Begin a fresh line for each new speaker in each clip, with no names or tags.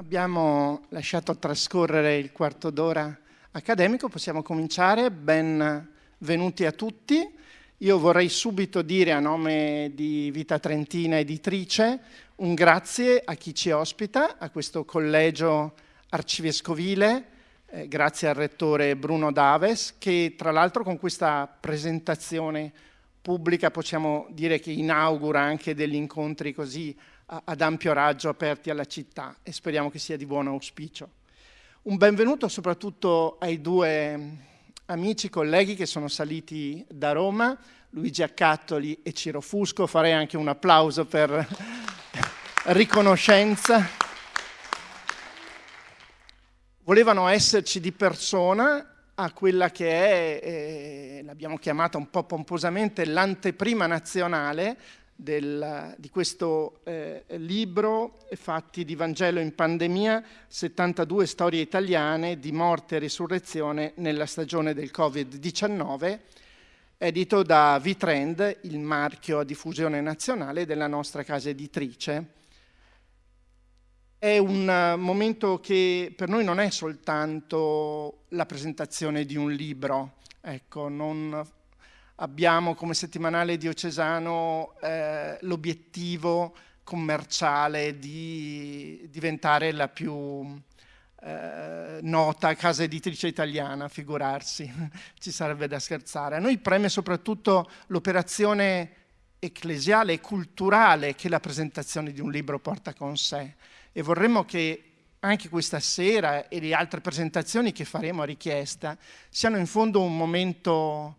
Abbiamo lasciato trascorrere il quarto d'ora accademico, possiamo cominciare. Benvenuti a tutti. Io vorrei subito dire a nome di Vita Trentina Editrice un grazie a chi ci ospita, a questo collegio arcivescovile, eh, grazie al rettore Bruno Daves, che tra l'altro con questa presentazione pubblica possiamo dire che inaugura anche degli incontri così ad ampio raggio aperti alla città e speriamo che sia di buon auspicio. Un benvenuto soprattutto ai due amici, colleghi che sono saliti da Roma, Luigi Accattoli e Ciro Fusco. Farei anche un applauso per riconoscenza. Volevano esserci di persona a quella che è, eh, l'abbiamo chiamata un po' pomposamente, l'anteprima nazionale del, di questo eh, libro Fatti di Vangelo in pandemia, 72 storie italiane di morte e risurrezione nella stagione del Covid-19, edito da Vitrend, il marchio a diffusione nazionale della nostra casa editrice. È un momento che per noi non è soltanto la presentazione di un libro, ecco, non abbiamo come settimanale diocesano eh, l'obiettivo commerciale di diventare la più eh, nota casa editrice italiana, figurarsi, ci sarebbe da scherzare. A noi preme soprattutto l'operazione ecclesiale e culturale che la presentazione di un libro porta con sé e vorremmo che anche questa sera e le altre presentazioni che faremo a richiesta siano in fondo un momento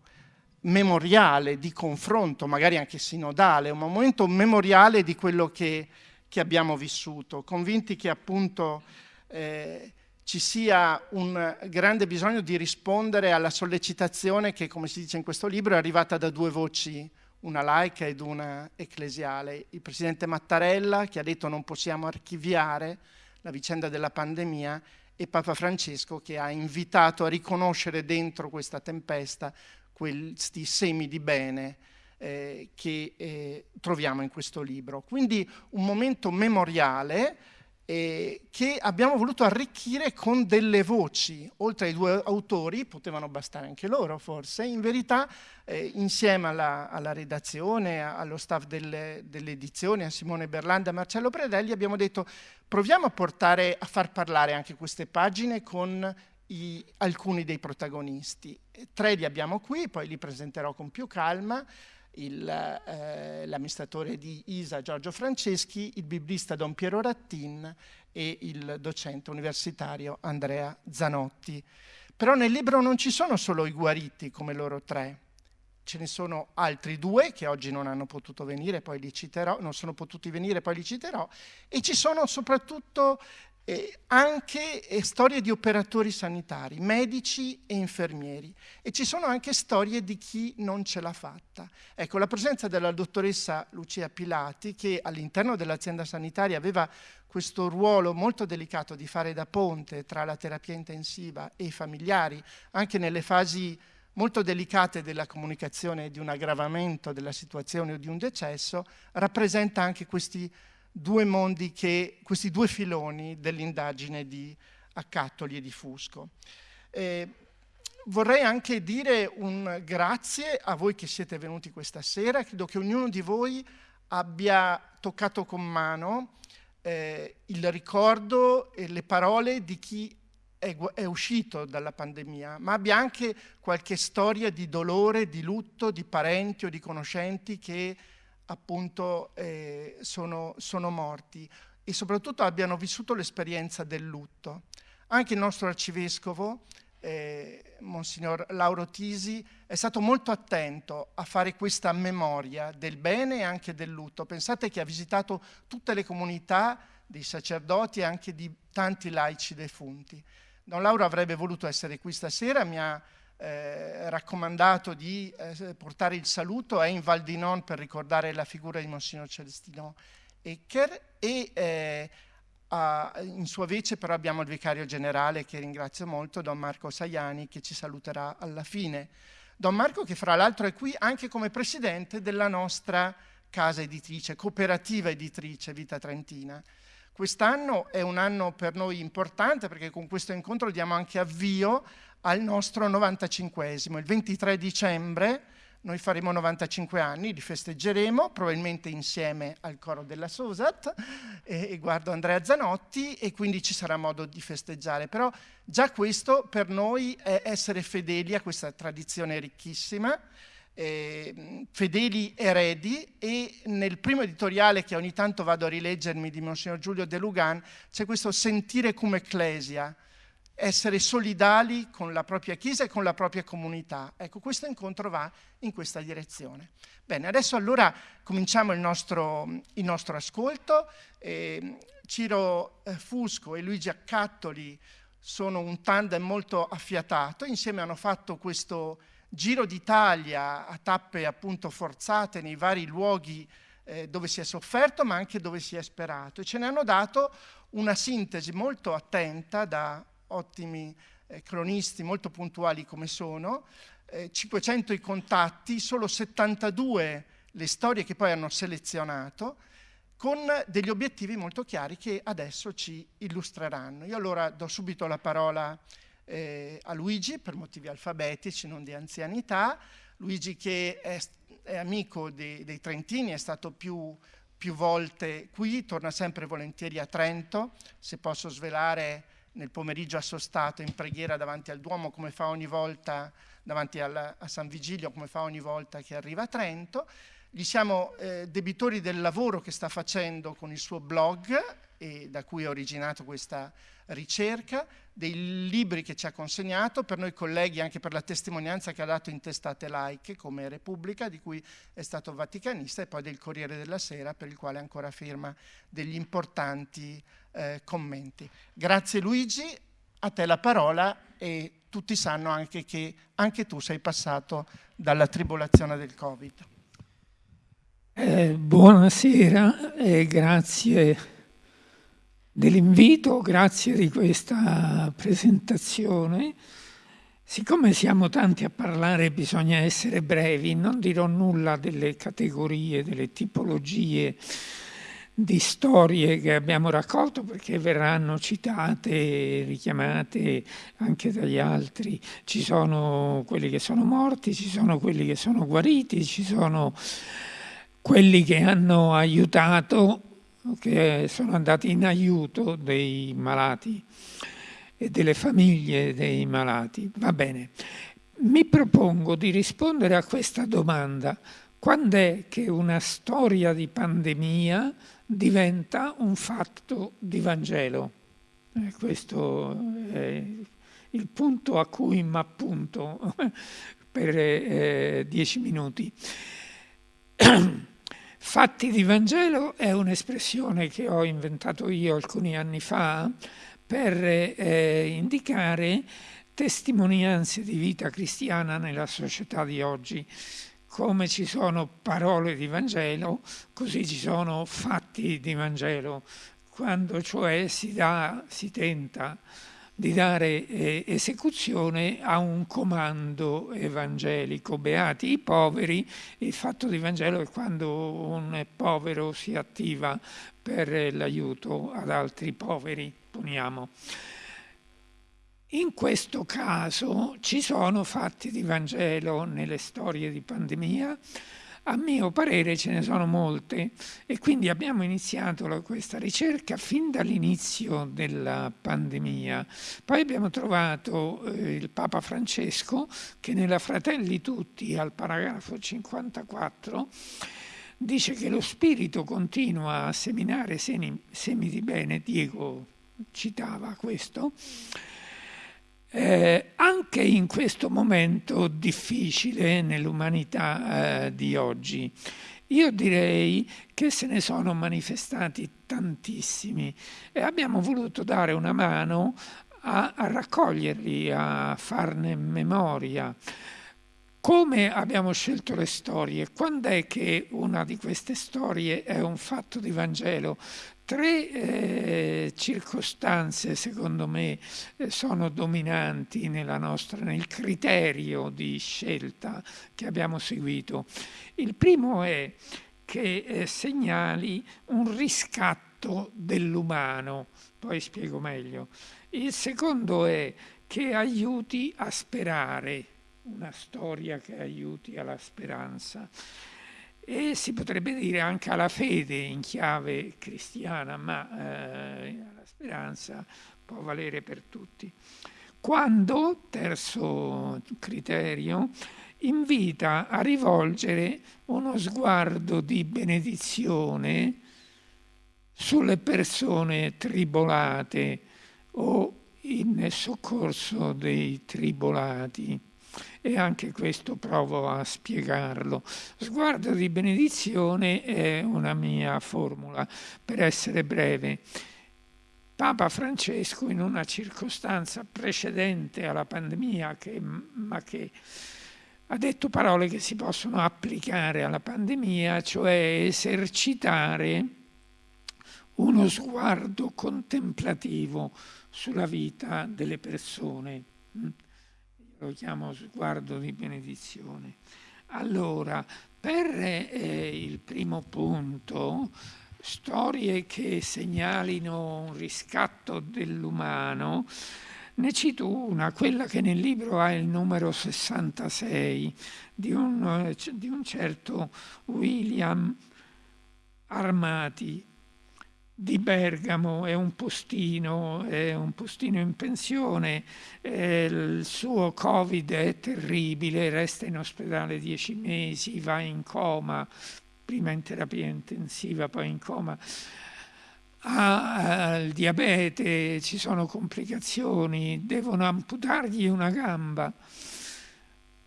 memoriale, di confronto, magari anche sinodale, un momento memoriale di quello che, che abbiamo vissuto, convinti che appunto eh, ci sia un grande bisogno di rispondere alla sollecitazione che, come si dice in questo libro, è arrivata da due voci, una laica ed una ecclesiale. Il presidente Mattarella che ha detto non possiamo archiviare la vicenda della pandemia e Papa Francesco che ha invitato a riconoscere dentro questa tempesta questi semi di bene eh, che eh, troviamo in questo libro. Quindi un momento memoriale eh, che abbiamo voluto arricchire con delle voci, oltre ai due autori, potevano bastare anche loro forse, in verità eh, insieme alla, alla, redazione, allo staff delle, delle, edizioni, a Simone Berlanda e Marcello Predelli, abbiamo detto proviamo a portare, a far parlare anche queste pagine con i, alcuni dei protagonisti. Tre li abbiamo qui, poi li presenterò con più calma, eh, l'amministratore di ISA Giorgio Franceschi, il biblista Don Piero Rattin e il docente universitario Andrea Zanotti. Però nel libro non ci sono solo i guariti come loro tre, ce ne sono altri due che oggi non hanno potuto venire, poi li citerò, non sono potuti venire, poi li citerò, e ci sono soprattutto eh, anche eh, storie di operatori sanitari, medici e infermieri e ci sono anche storie di chi non ce l'ha fatta. Ecco, la presenza della dottoressa Lucia Pilati che all'interno dell'azienda sanitaria aveva questo ruolo molto delicato di fare da ponte tra la terapia intensiva e i familiari, anche nelle fasi molto delicate della comunicazione di un aggravamento della situazione o di un decesso, rappresenta anche questi due mondi che, questi due filoni dell'indagine di Accattoli e di Fusco. Eh, vorrei anche dire un grazie a voi che siete venuti questa sera, credo che ognuno di voi abbia toccato con mano eh, il ricordo e le parole di chi è, è, uscito dalla pandemia, ma abbia anche qualche storia di dolore, di lutto, di parenti o di conoscenti che appunto eh, sono, sono morti e soprattutto abbiano vissuto l'esperienza del lutto. Anche il nostro arcivescovo, eh, Monsignor Lauro Tisi, è stato molto attento a fare questa memoria del bene e anche del lutto. Pensate che ha visitato tutte le comunità dei sacerdoti e anche di tanti laici defunti. Don Lauro avrebbe voluto essere qui stasera, mi ha eh, raccomandato di eh, portare il saluto, è in Val di Non per ricordare la figura di Monsignor Celestino Ecker e eh, a, in sua vece però abbiamo il vicario generale che ringrazio molto, Don Marco Saiani, che ci saluterà alla fine. Don Marco che fra l'altro è qui anche come presidente della nostra casa editrice, cooperativa editrice Vita Trentina. Quest'anno è un anno per noi importante perché con questo incontro diamo anche avvio al nostro 95esimo. Il 23 dicembre noi faremo 95 anni, li festeggeremo, probabilmente insieme al coro della Sosat, e, e, guardo Andrea Zanotti, e quindi ci sarà modo di festeggiare. Però già questo per noi è essere fedeli a questa tradizione ricchissima, eh, fedeli eredi, e nel primo editoriale che ogni tanto vado a rileggermi di Monsignor Giulio De Lugan c'è questo sentire come ecclesia, essere solidali con la propria Chiesa e con la propria comunità. Ecco, questo incontro va in questa direzione. Bene, adesso allora cominciamo il nostro, il nostro ascolto. Eh, Ciro Fusco e Luigi Accattoli sono un tandem molto affiatato, insieme hanno fatto questo giro d'Italia a tappe appunto forzate nei vari luoghi eh, dove si è sofferto ma anche dove si è sperato e ce ne hanno dato una sintesi molto attenta da ottimi eh, cronisti, molto puntuali come sono, eh, 500 i contatti, solo 72 le storie che poi hanno selezionato, con degli obiettivi molto chiari che adesso ci illustreranno. Io allora do subito la parola eh, a Luigi per motivi alfabetici, non di anzianità. Luigi che è, è amico dei, dei Trentini, è stato più, più volte qui, torna sempre volentieri a Trento, se posso svelare nel pomeriggio assostato in preghiera davanti al Duomo come fa ogni volta, davanti al, a San Vigilio come fa ogni volta che arriva a Trento. Gli siamo eh, debitori del lavoro che sta facendo con il suo blog e da cui è originato questa ricerca, dei libri che ci ha consegnato, per noi colleghi anche per la testimonianza che ha dato in testate laiche come Repubblica, di cui è stato vaticanista, e poi del Corriere della Sera, per il quale ancora firma degli importanti eh, commenti. Grazie Luigi, a te la parola e tutti sanno anche che anche tu sei passato dalla tribolazione del Covid.
Eh, buonasera e grazie dell'invito, grazie di questa presentazione. Siccome siamo tanti a parlare bisogna essere brevi, non dirò nulla delle categorie, delle tipologie di storie che abbiamo raccolto perché verranno citate, richiamate anche dagli altri. Ci sono quelli che sono morti, ci sono quelli che sono guariti, ci sono quelli che hanno aiutato, che sono andati in aiuto dei malati e delle famiglie dei malati. Va bene. Mi propongo di rispondere a questa domanda. Quando è che una storia di pandemia diventa un fatto di Vangelo. Eh, questo è il punto a cui mi appunto per eh, dieci minuti. Fatti di Vangelo è un'espressione che ho inventato io alcuni anni fa per eh, indicare testimonianze di vita cristiana nella società di oggi come ci sono parole di Vangelo, così ci sono fatti di Vangelo, quando cioè si, dà, si tenta di dare eh, esecuzione a un comando evangelico. Beati i poveri, il fatto di Vangelo è quando un povero si attiva per l'aiuto ad altri poveri, poniamo. In questo caso ci sono fatti di Vangelo nelle storie di pandemia, a mio parere ce ne sono molte e quindi abbiamo iniziato questa ricerca fin dall'inizio della pandemia. Poi abbiamo trovato eh, il Papa Francesco che nella Fratelli Tutti al paragrafo 54 dice che lo Spirito continua a seminare semi, semi di bene, Diego citava questo, eh, anche in questo momento difficile nell'umanità eh, di oggi. Io direi che se ne sono manifestati tantissimi e abbiamo voluto dare una mano a, a raccoglierli, a farne memoria. Come abbiamo scelto le storie? Quando è che una di queste storie è un fatto di Vangelo? Tre eh, circostanze, secondo me, eh, sono dominanti nostra, nel criterio di scelta che abbiamo seguito. Il primo è che eh, segnali un riscatto dell'umano. Poi spiego meglio. Il secondo è che aiuti a sperare, una storia che aiuti alla speranza e si potrebbe dire anche alla fede in chiave cristiana, ma eh, la speranza può valere per tutti. Quando, terzo criterio, invita a rivolgere uno sguardo di benedizione sulle persone tribolate o in soccorso dei tribolati e anche questo provo a spiegarlo. Sguardo di benedizione è una mia formula, per essere breve. Papa Francesco in una circostanza precedente alla pandemia, che, ma che ha detto parole che si possono applicare alla pandemia, cioè esercitare uno sguardo contemplativo sulla vita delle persone lo chiamo sguardo di benedizione. Allora, per eh, il primo punto, storie che segnalino un riscatto dell'umano, ne cito una, quella che nel libro ha il numero 66, di un, di un certo William Armati, di Bergamo, è un postino, è un postino in pensione, eh, il suo Covid è terribile, resta in ospedale dieci mesi, va in coma, prima in terapia intensiva, poi in coma. Ha il diabete, ci sono complicazioni, devono amputargli una gamba.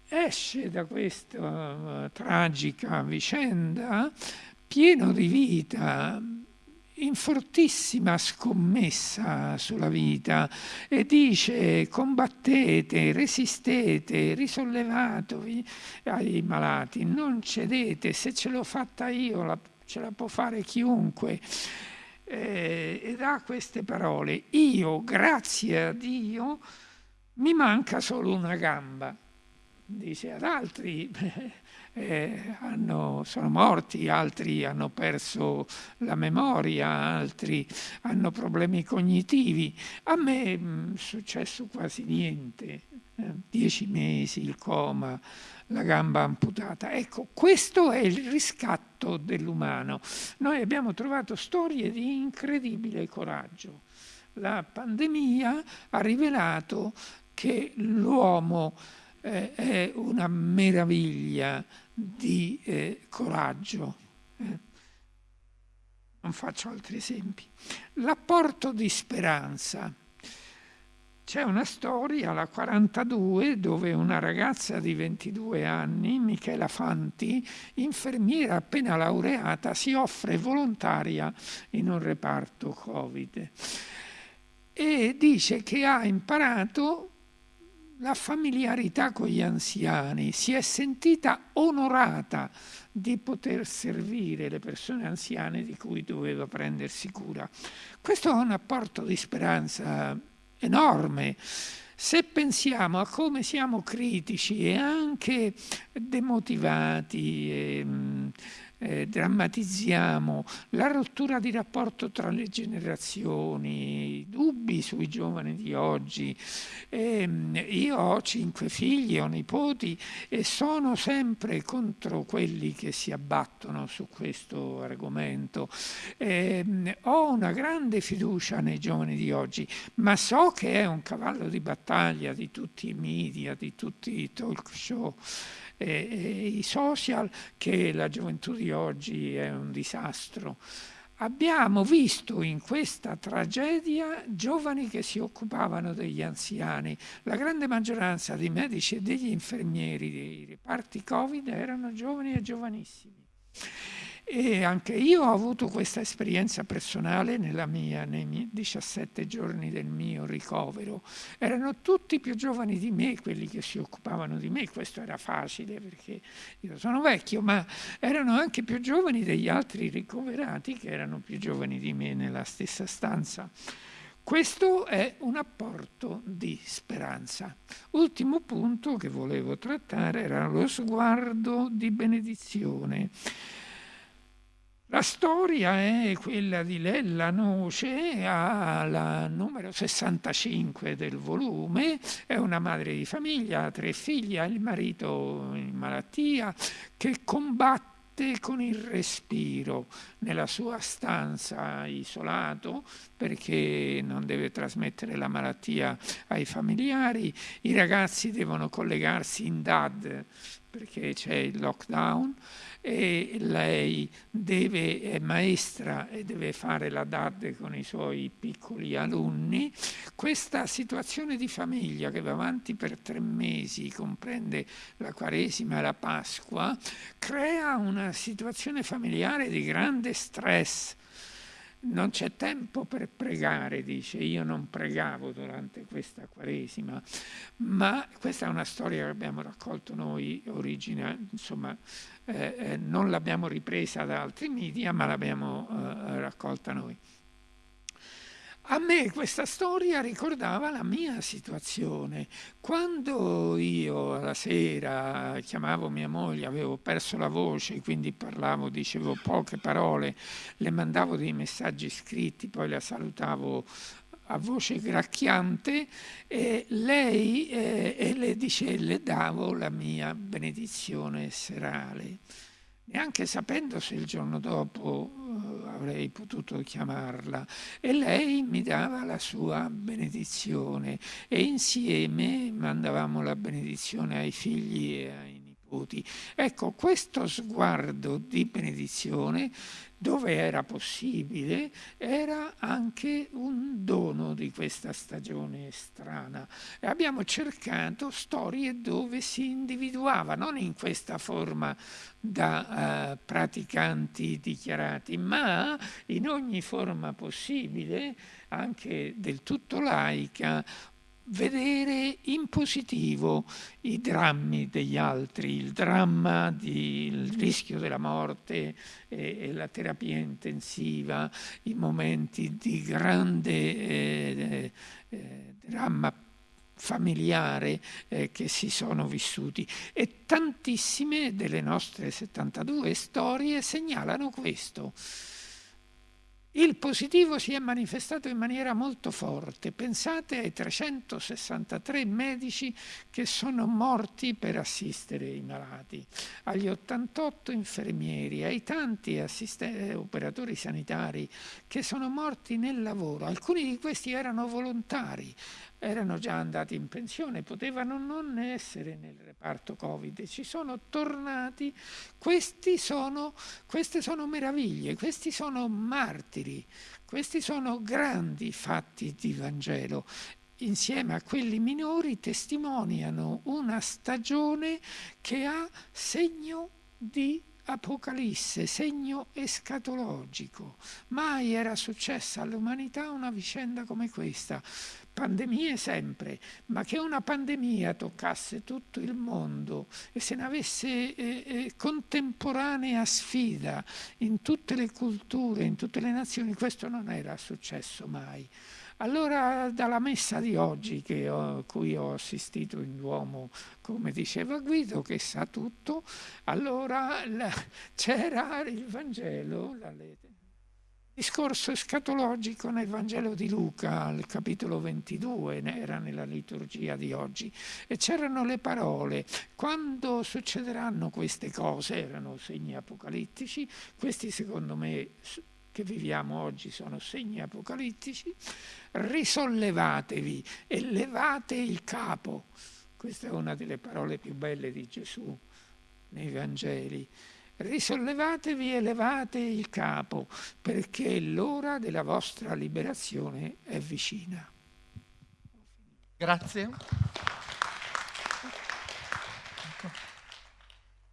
Esce da questa tragica vicenda pieno di vita, in fortissima scommessa sulla vita e dice combattete, resistete, risollevatevi ai malati, non cedete, se ce l'ho fatta io la, ce la può fare chiunque. Eh, ed ha queste parole, io grazie a Dio mi manca solo una gamba, dice ad altri eh, hanno, sono morti, altri hanno perso la memoria, altri hanno problemi cognitivi. A me mm, è successo quasi niente, eh, dieci mesi, il coma, la gamba amputata. Ecco, questo è il riscatto dell'umano. Noi abbiamo trovato storie di incredibile coraggio. La pandemia ha rivelato che l'uomo eh, è una meraviglia di eh, coraggio. Eh. Non faccio altri esempi. L'apporto di speranza. C'è una storia, la 42, dove una ragazza di 22 anni, Michela Fanti, infermiera appena laureata, si offre volontaria in un reparto Covid e dice che ha imparato la familiarità con gli anziani, si è sentita onorata di poter servire le persone anziane di cui doveva prendersi cura. Questo è un apporto di speranza enorme. Se pensiamo a come siamo critici e anche demotivati, e, eh, drammatizziamo la rottura di rapporto tra le generazioni, dubbi sui giovani di oggi. Eh, io ho cinque figli, ho nipoti e sono sempre contro quelli che si abbattono su questo argomento. Eh, ho una grande fiducia nei giovani di oggi, ma so che è un cavallo di battaglia di tutti i media, di tutti i talk show e, i social che la gioventù di oggi è un disastro. Abbiamo visto in questa tragedia giovani che si occupavano degli anziani. La grande maggioranza dei medici e degli infermieri dei reparti Covid erano giovani e giovanissimi. E anche io ho avuto questa esperienza personale mia, nei miei 17 giorni del mio ricovero. Erano tutti più giovani di me quelli che si occupavano di me, questo era facile perché io sono vecchio, ma erano anche più giovani degli altri ricoverati che erano più giovani di me nella stessa stanza. Questo è un apporto di speranza. Ultimo punto che volevo trattare era lo sguardo di benedizione. La storia è quella di Lella Noce, al numero 65 del volume, è una madre di famiglia, ha tre figli, ha il marito in malattia, che combatte con il respiro nella sua stanza isolato perché non deve trasmettere la malattia ai familiari, i ragazzi devono collegarsi in DAD perché c'è il lockdown e lei deve, è maestra e deve fare la DAD con i suoi piccoli alunni, questa situazione di famiglia che va avanti per tre mesi, comprende la Quaresima e la Pasqua, crea una situazione familiare di grande stress non c'è tempo per pregare, dice, io non pregavo durante questa Quaresima, ma questa è una storia che abbiamo raccolto noi, origina, insomma, eh, eh, non l'abbiamo ripresa da altri media, ma l'abbiamo eh, raccolta noi. A me questa storia ricordava la mia situazione. Quando io alla sera chiamavo mia moglie, avevo perso la voce, quindi parlavo, dicevo poche parole, le mandavo dei messaggi scritti, poi la salutavo a voce gracchiante e lei eh, e le, dice, le davo la mia benedizione serale neanche sapendo se il giorno dopo uh, avrei potuto chiamarla. E lei mi dava la sua benedizione e insieme mandavamo la benedizione ai figli e ai nipoti. Ecco, questo sguardo di benedizione dove era possibile, era anche un dono di questa stagione strana. E abbiamo cercato storie dove si individuava, non in questa forma da uh, praticanti dichiarati, ma in ogni forma possibile, anche del tutto laica, vedere in positivo i drammi degli altri, il dramma del rischio della morte e, e, la terapia intensiva, i momenti di grande eh, eh, dramma familiare eh, che si sono vissuti. E tantissime delle nostre 72 storie segnalano questo il positivo si è manifestato in maniera molto forte. Pensate ai 363 medici che sono morti per assistere i malati, agli 88 infermieri, ai tanti operatori sanitari che sono morti nel lavoro. Alcuni di questi erano volontari, erano già andati in pensione, potevano non essere nel reparto Covid, ci sono tornati, sono, queste sono meraviglie, questi sono martiri, questi sono grandi fatti di Vangelo. Insieme a quelli minori testimoniano una stagione che ha segno di Apocalisse, segno escatologico. Mai era successa all'umanità una vicenda come questa pandemie sempre, ma che una pandemia toccasse tutto il mondo e se ne avesse eh, eh, contemporanea sfida in tutte le culture, in tutte le nazioni, questo non era successo mai. Allora dalla messa di oggi a cui ho assistito in Duomo, come diceva Guido, che sa tutto, allora c'era il Vangelo, la lettera discorso escatologico nel Vangelo di Luca, al capitolo 22, era nella liturgia di oggi, e c'erano le parole, quando succederanno queste cose, erano segni apocalittici, questi secondo me che viviamo oggi sono segni apocalittici, risollevatevi e levate il capo. Questa è una delle parole più belle di Gesù nei Vangeli risollevatevi e levate il capo, perché l'ora della vostra liberazione è vicina.
Grazie.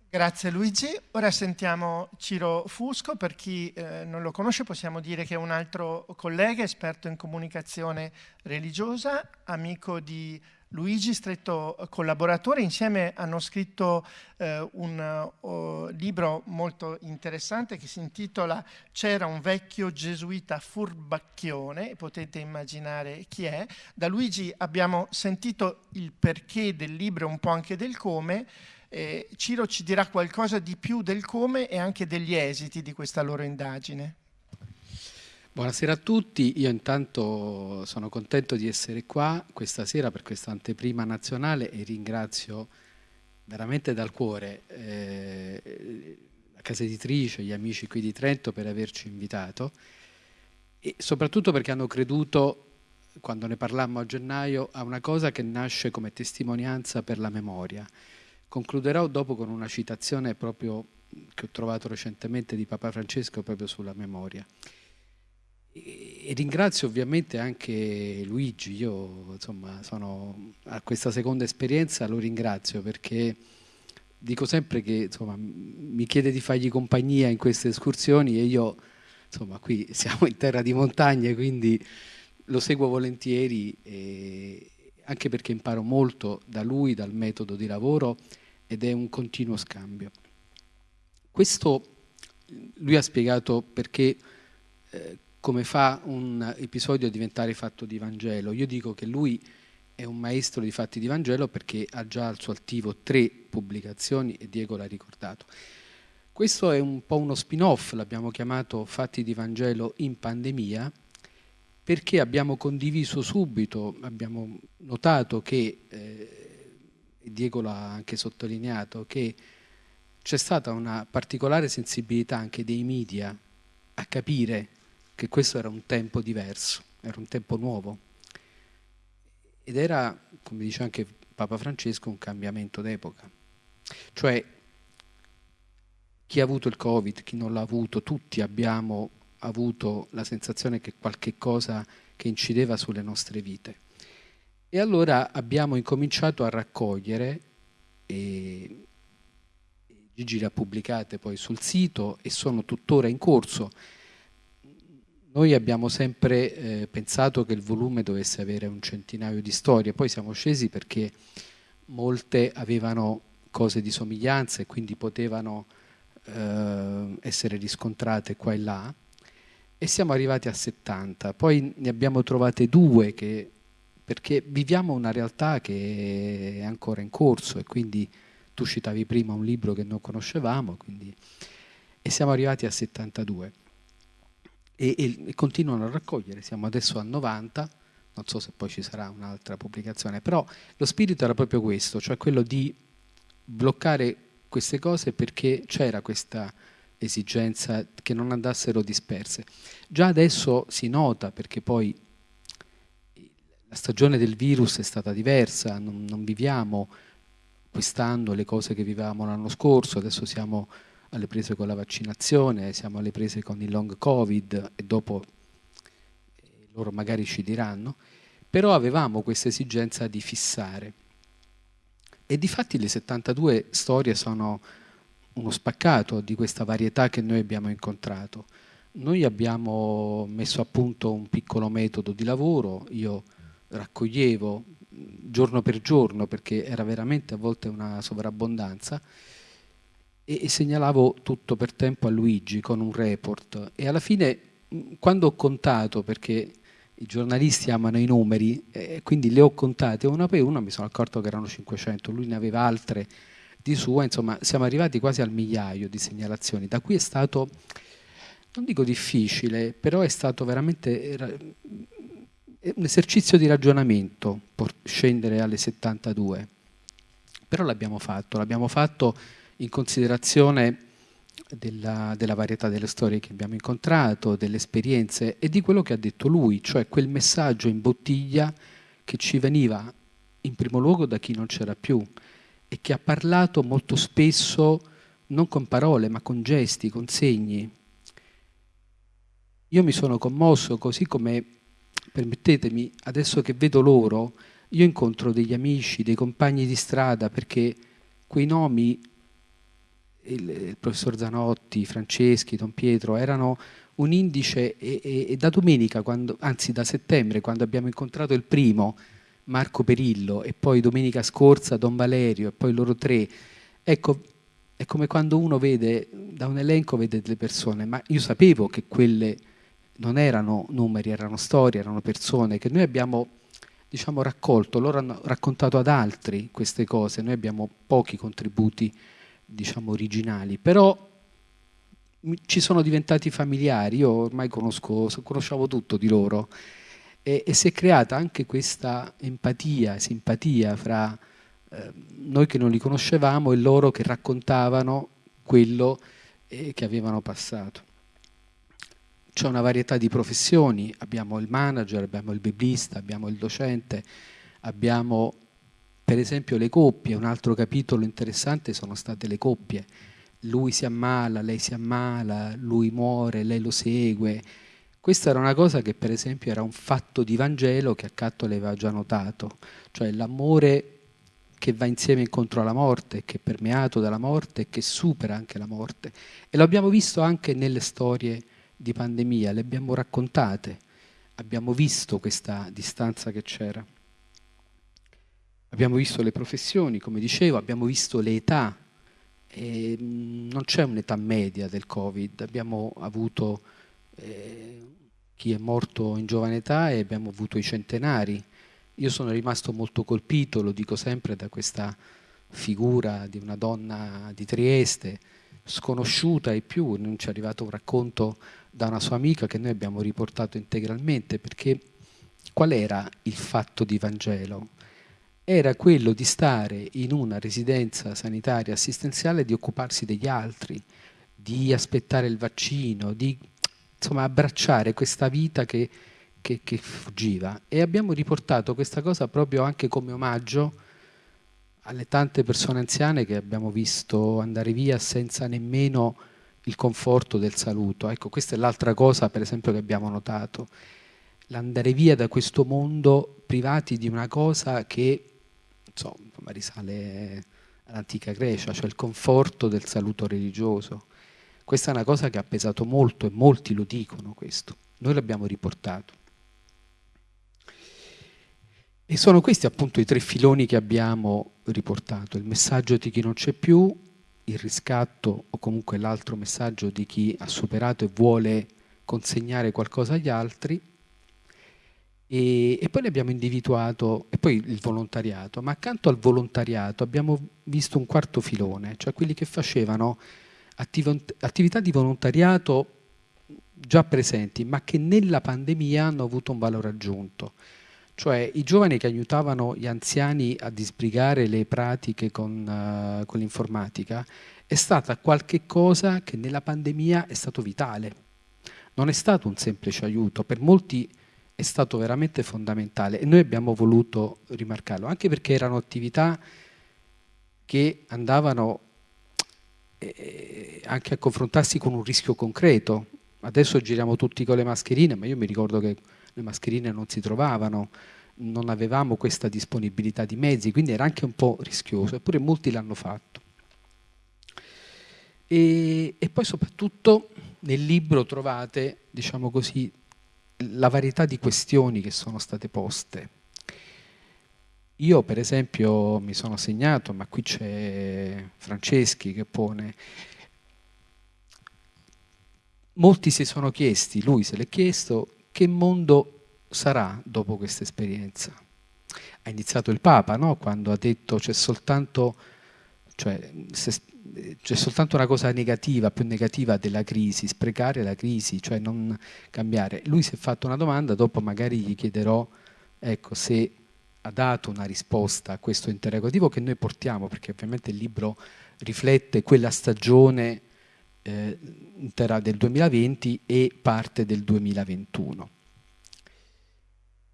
Grazie Luigi. Ora sentiamo Ciro Fusco, per chi eh, non lo conosce possiamo dire che è un altro collega esperto in comunicazione religiosa, amico di Luigi, stretto collaboratore, insieme hanno scritto eh, un uh, libro molto interessante che si intitola C'era un vecchio gesuita furbacchione, potete immaginare chi è. Da Luigi abbiamo sentito il perché del libro e un po' anche del come, Eh, Ciro ci dirà qualcosa di più del come e anche degli esiti di questa loro indagine.
Buonasera a tutti, io intanto sono contento di essere qua questa sera per questa anteprima nazionale e ringrazio veramente dal cuore eh, la casa editrice, gli amici qui di Trento per averci invitato e soprattutto perché hanno creduto, quando ne parlammo a gennaio, a una cosa che nasce come testimonianza per la memoria. Concluderò dopo con una citazione proprio che ho trovato recentemente di Papa Francesco proprio sulla memoria. E ringrazio ovviamente anche Luigi, io insomma sono a questa seconda esperienza, lo ringrazio perché dico sempre che insomma, mi chiede di fargli compagnia in queste escursioni e io insomma qui siamo in terra di montagne quindi lo seguo volentieri anche perché imparo molto da lui, dal metodo di lavoro ed è un continuo scambio. Questo lui ha spiegato perché eh, come fa un episodio a diventare fatto di Vangelo. Io dico che lui è un maestro di fatti di Vangelo perché ha già al suo attivo tre pubblicazioni e Diego l'ha ricordato. Questo è un po' uno spin-off, l'abbiamo chiamato Fatti di Vangelo in pandemia, perché abbiamo condiviso subito, abbiamo notato che, eh, Diego l'ha anche sottolineato, che c'è stata una particolare sensibilità anche dei media a capire che questo era un tempo diverso, era un tempo nuovo. Ed era, come dice anche Papa Francesco, un cambiamento d'epoca. Cioè, chi ha avuto il Covid, chi non l'ha avuto, tutti abbiamo avuto la sensazione che qualche cosa che incideva sulle nostre vite. E allora abbiamo incominciato a raccogliere, e Gigi le ha pubblicate poi sul sito e sono tuttora in corso, noi abbiamo sempre eh, pensato che il volume dovesse avere un centinaio di storie, poi siamo scesi perché molte avevano cose di somiglianza e quindi potevano eh, essere riscontrate qua e là. E siamo arrivati a 70, poi ne abbiamo trovate due che, perché viviamo una realtà che è ancora in corso e quindi tu citavi prima un libro che non conoscevamo quindi, e siamo arrivati a 72 e, e, e continuano a raccogliere, siamo adesso a 90, non so se poi ci sarà un'altra pubblicazione, però lo spirito era proprio questo, cioè quello di bloccare queste cose perché c'era questa esigenza che non andassero disperse. Già adesso si nota perché poi la stagione del virus è stata diversa, non, non viviamo quest'anno le cose che vivevamo l'anno scorso, adesso siamo alle prese con la vaccinazione, siamo alle prese con il long covid e dopo eh, loro magari ci diranno, però avevamo questa esigenza di fissare. E di fatti le 72 storie sono uno spaccato di questa varietà che noi abbiamo incontrato. Noi abbiamo messo a punto un piccolo metodo di lavoro, io raccoglievo giorno per giorno perché era veramente a volte una sovrabbondanza e, segnalavo tutto per tempo a Luigi con un report e alla fine quando ho contato perché i giornalisti amano i numeri, eh, quindi le ho contate una per una, mi sono accorto che erano 500, lui ne aveva altre di sua, insomma siamo arrivati quasi al migliaio di segnalazioni. Da qui è stato, non dico difficile, però è stato veramente era, un esercizio di ragionamento scendere alle 72. Però l'abbiamo fatto, l'abbiamo fatto in considerazione della, della, varietà delle storie che abbiamo incontrato, delle esperienze e di quello che ha detto lui, cioè quel messaggio in bottiglia che ci veniva in primo luogo da chi non c'era più e che ha parlato molto spesso non con parole ma con gesti, con segni. Io mi sono commosso così come, permettetemi, adesso che vedo loro, io incontro degli amici, dei compagni di strada perché quei nomi il, il, professor Zanotti, Franceschi, Don Pietro erano un indice e, e, e da domenica, quando, anzi da settembre, quando abbiamo incontrato il primo, Marco Perillo, e poi domenica scorsa Don Valerio, e poi loro tre, ecco, è come quando uno vede, da un elenco vede delle persone, ma io sapevo che quelle non erano numeri, erano storie, erano persone, che noi abbiamo diciamo, raccolto, loro hanno raccontato ad altri queste cose, noi abbiamo pochi contributi diciamo, originali, però ci sono diventati familiari, io ormai conosco, conoscevo tutto di loro e, e si è creata anche questa empatia, simpatia fra eh, noi che non li conoscevamo e loro che raccontavano quello eh, che avevano passato. C'è una varietà di professioni, abbiamo il manager, abbiamo il biblista, abbiamo il docente, abbiamo per esempio le coppie, un altro capitolo interessante sono state le coppie. Lui si ammala, lei si ammala, lui muore, lei lo segue. Questa era una cosa che per esempio era un fatto di Vangelo che Accatto aveva già notato, cioè l'amore che va insieme incontro alla morte, che è permeato dalla morte e che supera anche la morte. E lo abbiamo visto anche nelle storie di pandemia, le abbiamo raccontate, abbiamo visto questa distanza che c'era. Abbiamo visto le professioni, come dicevo, abbiamo visto le età. E non c'è un'età media del Covid, abbiamo avuto eh, chi è morto in giovane età e abbiamo avuto i centenari. Io sono rimasto molto colpito, lo dico sempre, da questa figura di una donna di Trieste, sconosciuta e più, non ci è arrivato un racconto da una sua amica che noi abbiamo riportato integralmente, perché qual era il fatto di Vangelo? Era quello di stare in una residenza sanitaria assistenziale di occuparsi degli altri, di aspettare il vaccino, di insomma, abbracciare questa vita che, che, che fuggiva. E abbiamo riportato questa cosa proprio anche come omaggio alle tante persone anziane che abbiamo visto andare via senza nemmeno il conforto del saluto. Ecco, questa è l'altra cosa, per esempio, che abbiamo notato. L'andare via da questo mondo privati di una cosa che insomma, risale all'antica Grecia, cioè il conforto del saluto religioso. Questa è una cosa che ha pesato molto e molti lo dicono questo. Noi l'abbiamo riportato. E sono questi appunto i tre filoni che abbiamo riportato. Il messaggio di chi non c'è più, il riscatto o comunque l'altro messaggio di chi ha superato e vuole consegnare qualcosa agli altri e, e, poi ne abbiamo individuato, e poi il volontariato, ma accanto al volontariato abbiamo visto un quarto filone, cioè quelli che facevano attiv attività di volontariato già presenti, ma che nella pandemia hanno avuto un valore aggiunto. Cioè i giovani che aiutavano gli anziani a disbrigare le pratiche con, uh, con l'informatica è stata qualche cosa che nella pandemia è stato vitale. Non è stato un semplice aiuto, per molti è stato veramente fondamentale e noi abbiamo voluto rimarcarlo, anche perché erano attività che andavano eh, anche a confrontarsi con un rischio concreto. Adesso giriamo tutti con le mascherine, ma io mi ricordo che le mascherine non si trovavano, non avevamo questa disponibilità di mezzi, quindi era anche un po' rischioso, eppure molti l'hanno fatto. E, e, poi soprattutto nel libro trovate, diciamo così, la varietà di questioni che sono state poste. Io per esempio mi sono segnato, ma qui c'è Franceschi che pone, molti si sono chiesti, lui se l'è chiesto, che mondo sarà dopo questa esperienza? Ha iniziato il Papa, no? quando ha detto c'è soltanto, cioè, c'è soltanto una cosa negativa, più negativa della crisi, sprecare la crisi, cioè non cambiare. Lui si è fatto una domanda, dopo magari gli chiederò ecco, se ha dato una risposta a questo interrogativo che noi portiamo, perché ovviamente il libro riflette quella stagione eh, intera del 2020 e parte del 2021.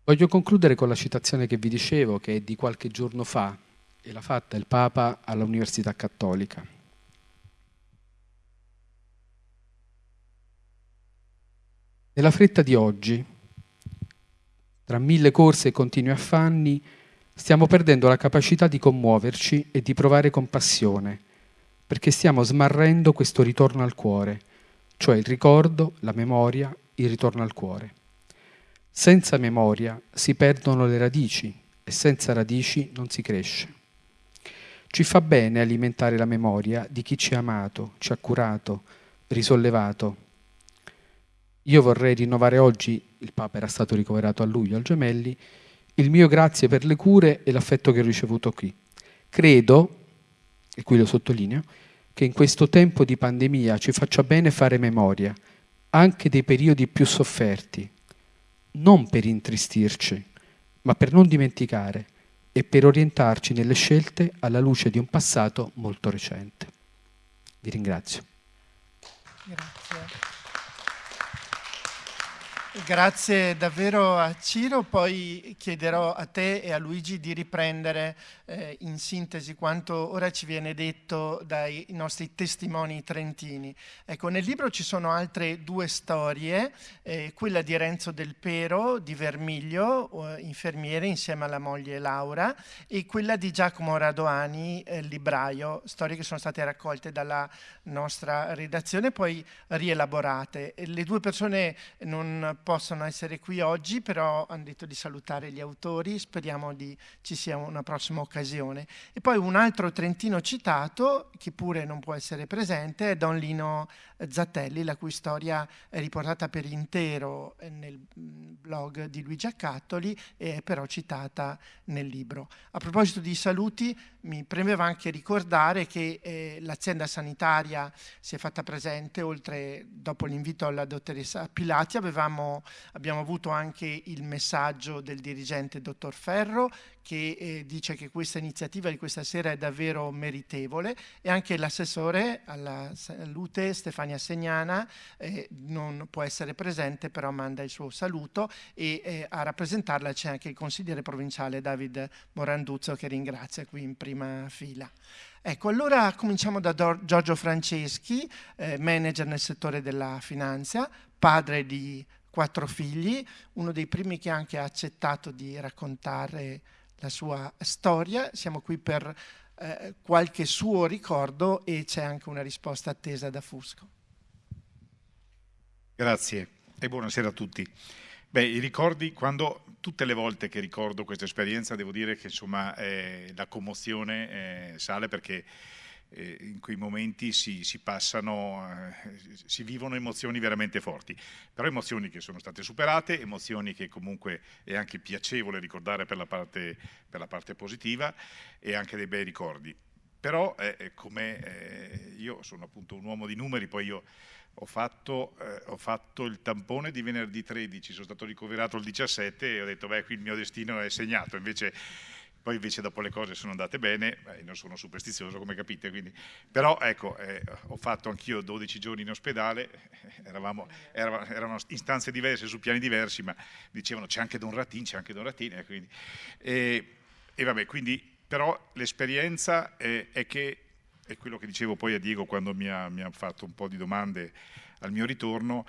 Voglio concludere con la citazione che vi dicevo, che è di qualche giorno fa, e l'ha fatta il Papa all'Università Cattolica. Nella fretta di oggi, tra mille corse e continui affanni, stiamo perdendo la capacità di commuoverci e di provare compassione perché stiamo smarrendo questo ritorno al cuore, cioè il ricordo, la memoria, il ritorno al cuore. Senza memoria si perdono le radici e senza radici non si cresce. Ci fa bene alimentare la memoria di chi ci ha amato, ci ha curato, risollevato. Io vorrei rinnovare oggi, il Papa era stato ricoverato a luglio al Gemelli, il mio grazie per le cure e l'affetto che ho ricevuto qui. Credo, e qui lo sottolineo, che in questo tempo di pandemia ci faccia bene fare memoria anche dei periodi più sofferti, non per intristirci, ma per non dimenticare e per orientarci nelle scelte alla luce di un passato molto recente. Vi ringrazio.
Grazie. Grazie davvero a Ciro, poi chiederò a te e a Luigi di riprendere eh, in sintesi quanto ora ci viene detto dai nostri testimoni trentini. Ecco, nel libro ci sono altre due storie, eh, quella di Renzo Del Pero, di Vermiglio, eh, infermiere insieme alla moglie Laura, e quella di Giacomo Radoani, eh, libraio, storie che sono state raccolte dalla nostra redazione, poi rielaborate. Le due persone non possono essere qui oggi, però hanno detto di salutare gli autori, speriamo di, ci sia una prossima occasione. E poi un altro trentino citato, che pure non può essere presente, è Don Lino Zattelli, la cui storia è riportata per intero nel mm, blog di Luigi Accattoli e è però citata nel libro. A proposito di saluti, mi premeva anche ricordare che eh, l'azienda sanitaria si è fatta presente, oltre dopo l'invito alla dottoressa Pilati, avevamo, abbiamo avuto anche il messaggio del dirigente dottor Ferro che eh, dice che questa iniziativa di questa sera è davvero meritevole e anche l'assessore alla salute Stefania Segnana eh, non può essere presente però manda il suo saluto e eh, a rappresentarla c'è anche il consigliere provinciale David Moranduzzo che ringrazia qui in prima fila. Ecco, allora cominciamo da Giorgio Franceschi, eh, manager nel settore della finanza, padre di quattro figli, uno dei primi che anche ha accettato di raccontare la sua storia, siamo qui per eh, qualche suo ricordo e c'è anche una risposta attesa da Fusco.
Grazie e buonasera a tutti. Beh, i ricordi, quando tutte le volte che ricordo questa esperienza devo dire che insomma eh, la commozione eh, sale perché eh, in quei momenti si, si passano, eh, si vivono emozioni veramente forti, però emozioni che sono state superate, emozioni che comunque è anche piacevole ricordare per la parte, per la parte positiva e anche dei bei ricordi. Però eh, come eh, io sono appunto un uomo di numeri, poi io ho fatto, eh, ho fatto, il tampone di venerdì 13, sono stato ricoverato il 17 e ho detto beh qui il mio destino è segnato, invece poi invece dopo le cose sono andate bene, beh, non sono superstizioso come capite, quindi... però ecco, eh, ho fatto anch'io 12 giorni in ospedale, eravamo, eravamo, erano istanze diverse su piani diversi, ma dicevano c'è anche Don Ratin, c'è anche Don Ratin, e, quindi, e, e vabbè, quindi però l'esperienza è, è, che, è quello che dicevo poi a Diego quando mi ha, mi ha fatto un po' di domande al mio ritorno,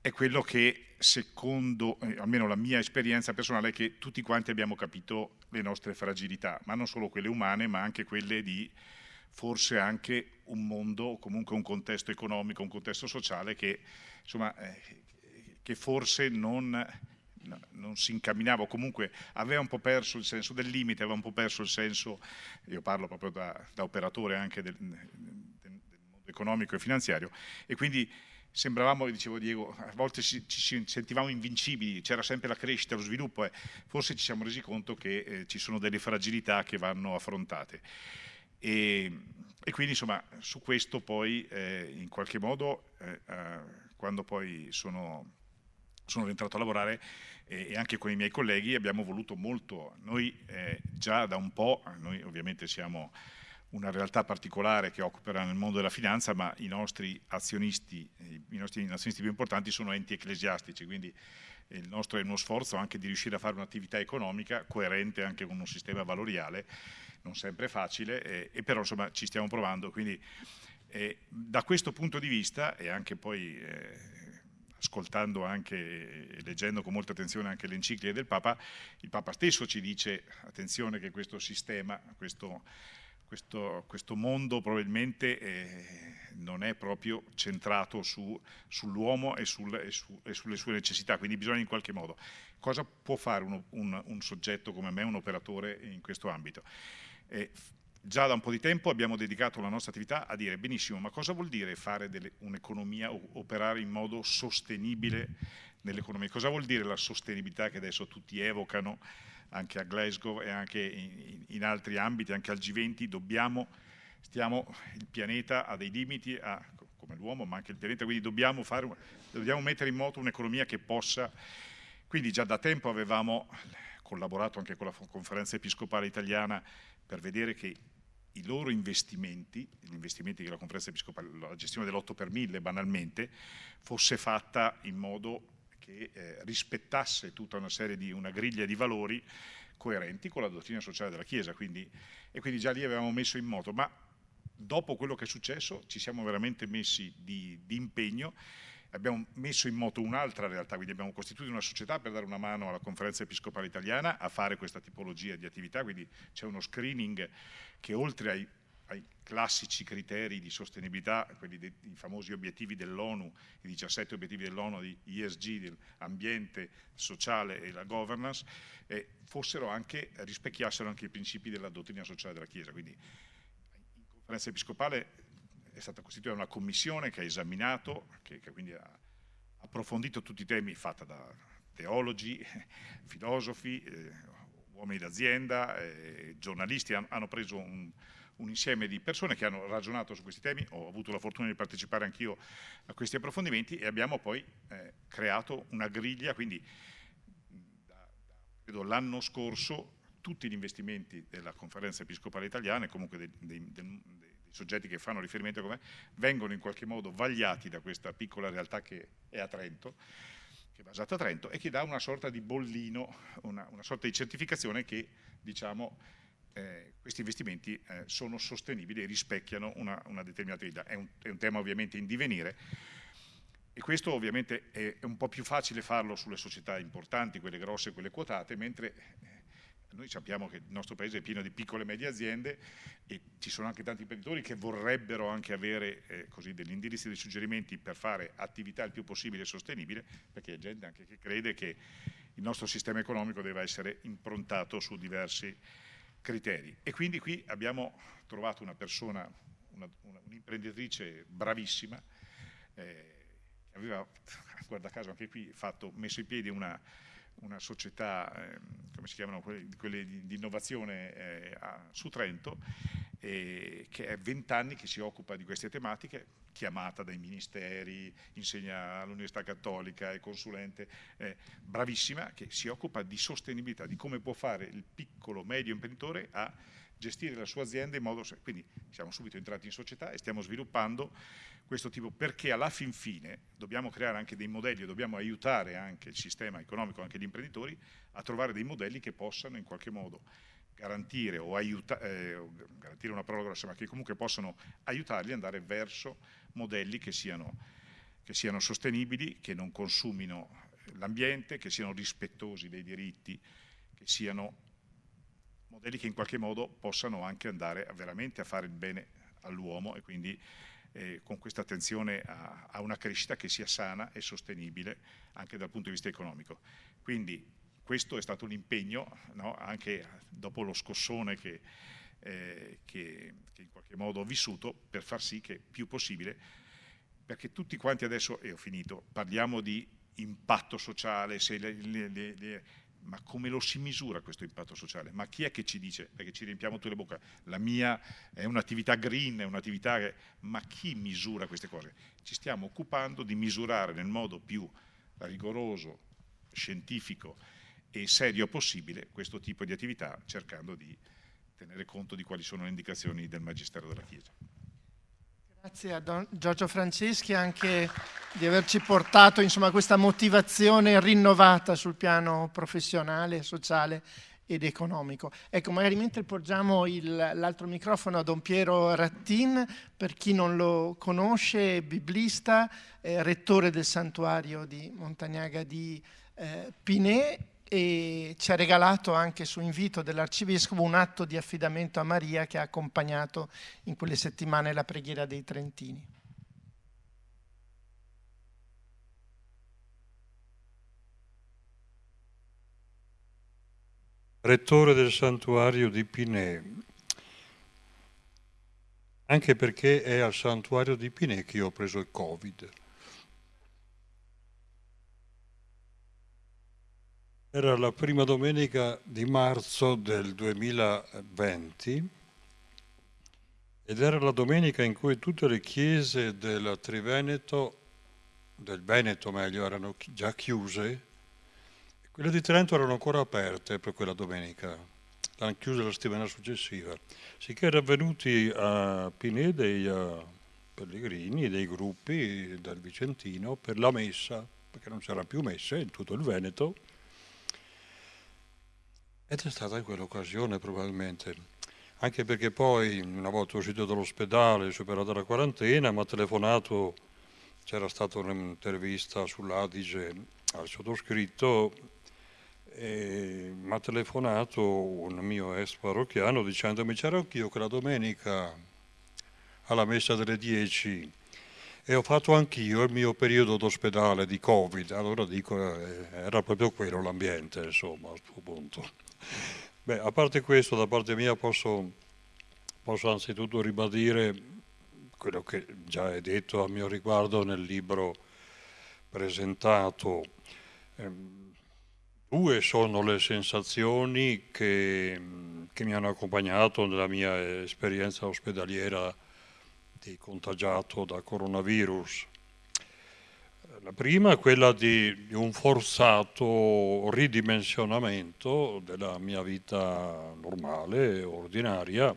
è quello che secondo, eh, almeno la mia esperienza personale, è che tutti quanti abbiamo capito le nostre fragilità, ma non solo quelle umane, ma anche quelle di forse anche un mondo comunque un contesto economico, un contesto sociale che, insomma, eh, che forse non, non, si incamminava o comunque aveva un po' perso il senso del limite, aveva un po' perso il senso, io parlo proprio da, da operatore anche del, del mondo economico e finanziario, e quindi sembravamo, dicevo Diego, a volte ci, ci sentivamo invincibili, c'era sempre la crescita, lo sviluppo e forse ci siamo resi conto che eh, ci sono delle fragilità che vanno affrontate. E, e quindi insomma su questo poi eh, in qualche modo eh, eh quando poi sono, sono rientrato a lavorare e anche con i miei colleghi abbiamo voluto molto, noi eh, già da un po', noi ovviamente siamo una realtà particolare che opera nel mondo della finanza, ma i nostri azionisti, i nostri azionisti più importanti sono enti ecclesiastici, quindi il nostro è uno sforzo anche di riuscire a fare un'attività economica coerente anche con un sistema valoriale, non sempre facile, e, e però insomma ci stiamo provando. Quindi eh, da questo punto di vista e anche poi eh, ascoltando anche e leggendo con molta attenzione anche le encicliche del Papa, il Papa stesso ci dice attenzione che questo sistema, questo questo, questo mondo probabilmente eh, non è proprio centrato su, sull'uomo e, sul, e, su, e, sulle sue necessità, quindi bisogna in qualche modo. Cosa può fare uno, un, un, soggetto come me, un operatore in questo ambito? Eh, già da un po' di tempo abbiamo dedicato la nostra attività a dire benissimo, ma cosa vuol dire fare un'economia operare in modo sostenibile nell'economia. Cosa vuol dire la sostenibilità che adesso tutti evocano anche a Glasgow e anche in, in altri ambiti, anche al G20, dobbiamo, stiamo, il pianeta ha dei limiti, ha, come l'uomo, ma anche il pianeta, quindi dobbiamo, fare, dobbiamo mettere in moto un'economia che possa, quindi già da tempo avevamo collaborato anche con la conferenza episcopale italiana per vedere che i loro investimenti, gli investimenti che la conferenza episcopale, la gestione dell'8 per 1000 banalmente, fosse fatta in modo che eh, rispettasse tutta una serie di, una griglia di valori coerenti con la dottrina sociale della Chiesa, quindi, e quindi già lì avevamo messo in moto, ma dopo quello che è successo ci siamo veramente messi di, di impegno. Abbiamo messo in moto un'altra realtà, quindi abbiamo costituito una società per dare una mano alla conferenza episcopale italiana a fare questa tipologia di attività, quindi c'è uno screening che oltre ai, ai classici criteri di sostenibilità, quelli dei famosi obiettivi dell'ONU, i 17 obiettivi dell'ONU di ESG, dell'ambiente sociale e la governance, eh, anche, rispecchiassero anche i principi della dottrina sociale della Chiesa. Quindi in conferenza episcopale è stata costituita una commissione che ha esaminato, che, che quindi ha approfondito tutti i temi fatta da teologi, filosofi, eh, uomini d'azienda, eh, giornalisti, han, hanno preso un, un, insieme di persone che hanno ragionato su questi temi, ho avuto la fortuna di partecipare anch'io a questi approfondimenti e abbiamo poi eh, creato una griglia, quindi l'anno scorso tutti gli investimenti della conferenza episcopale italiana e comunque dei, dei, dei, soggetti che fanno riferimento a come vengono in qualche modo vagliati da questa piccola realtà che è a Trento, che è basata a Trento e che dà una sorta di bollino, una, una sorta di certificazione che diciamo eh, questi investimenti eh, sono sostenibili e rispecchiano una, una determinata vita. È un, è un, tema ovviamente in divenire e questo ovviamente è, è, un po' più facile farlo sulle società importanti, quelle grosse, quelle quotate, mentre noi sappiamo che il nostro paese è pieno di piccole e medie aziende e ci sono anche tanti imprenditori che vorrebbero anche avere eh, così, degli indirizzi, dei suggerimenti per fare attività il più possibile sostenibile, perché c'è gente anche che crede che il nostro sistema economico deve essere improntato su diversi criteri. E quindi qui abbiamo trovato una persona, un'imprenditrice bravissima, eh, aveva, guarda caso anche qui, fatto, messo in piedi una una società, eh, come si chiamano, quelle, quelle di, di, innovazione eh, a, su Trento, eh, che è vent'anni che si occupa di queste tematiche, chiamata dai ministeri, insegna all'Università Cattolica, è consulente, bravissima, che si occupa di sostenibilità, di come può fare il piccolo medio imprenditore a gestire la sua azienda in modo... Quindi siamo subito entrati in società e stiamo sviluppando questo tipo, perché alla fin fine dobbiamo creare anche dei modelli, dobbiamo aiutare anche il sistema economico, anche gli imprenditori, a trovare dei modelli che possano in qualche modo garantire o aiuta, eh, garantire una parola grossa, ma che comunque possano aiutarli ad andare verso modelli che siano, che siano sostenibili, che non consumino l'ambiente, che siano rispettosi dei diritti, che siano modelli che in qualche modo possano anche andare veramente a fare il bene all'uomo e quindi eh, con questa attenzione a, a, una crescita che sia sana e sostenibile anche dal punto di vista economico. Quindi questo è stato un impegno, no? anche dopo lo scossone che, eh, che, che, in qualche modo ho vissuto, per far sì che più possibile, perché tutti quanti adesso, e ho finito, parliamo di impatto sociale, se le, le, le, ma come lo si misura questo impatto sociale? Ma chi è che ci dice, perché ci riempiamo tutte le bocche, la mia è un'attività green, è un'attività, ma chi misura queste cose? Ci stiamo occupando di misurare nel modo più rigoroso, scientifico e serio possibile questo tipo di attività, cercando di tenere conto di quali sono le indicazioni del Magistero della Chiesa.
Grazie a Don Giorgio Franceschi anche di averci portato insomma, questa motivazione rinnovata sul piano professionale, sociale ed economico. Ecco, magari mentre porgiamo l'altro microfono a Don Piero Rattin, per chi non lo conosce, biblista, è rettore del santuario di Montagnaga di eh, Pinè e ci ha regalato anche su invito dell'Arcivescovo un atto di affidamento a Maria che ha accompagnato in quelle settimane la preghiera dei Trentini.
Rettore del santuario di Pinè, anche perché è al santuario di Pinè che io ho preso il Covid. Era la prima domenica di marzo del 2020 ed era la domenica in cui tutte le chiese del Triveneto, del Veneto meglio, erano già chiuse quelle di Trento erano ancora aperte per quella domenica, l'hanno chiuse la settimana successiva. Sicché erano venuti a Pinè dei pellegrini, dei gruppi del Vicentino per la messa, perché non c'era più messe in tutto il Veneto. Ed è stata quell'occasione probabilmente anche perché poi una volta uscito dall'ospedale, superata la quarantena, mi ha telefonato, c'era stata un'intervista sull'Adige al sottoscritto, mi ha telefonato un mio ex parrocchiano dicendomi c'era anch'io quella domenica alla messa delle 10 e ho fatto anch'io il mio periodo d'ospedale di Covid, allora dico eh, era proprio quello l'ambiente, insomma, a questo punto. Beh, a parte questo, da parte mia posso, posso anzitutto ribadire quello che già è detto a mio riguardo nel libro presentato. Ehm, due sono le sensazioni che, che, mi hanno accompagnato nella mia esperienza ospedaliera di contagiato da coronavirus. La prima è quella di, un forzato ridimensionamento della mia vita normale, ordinaria,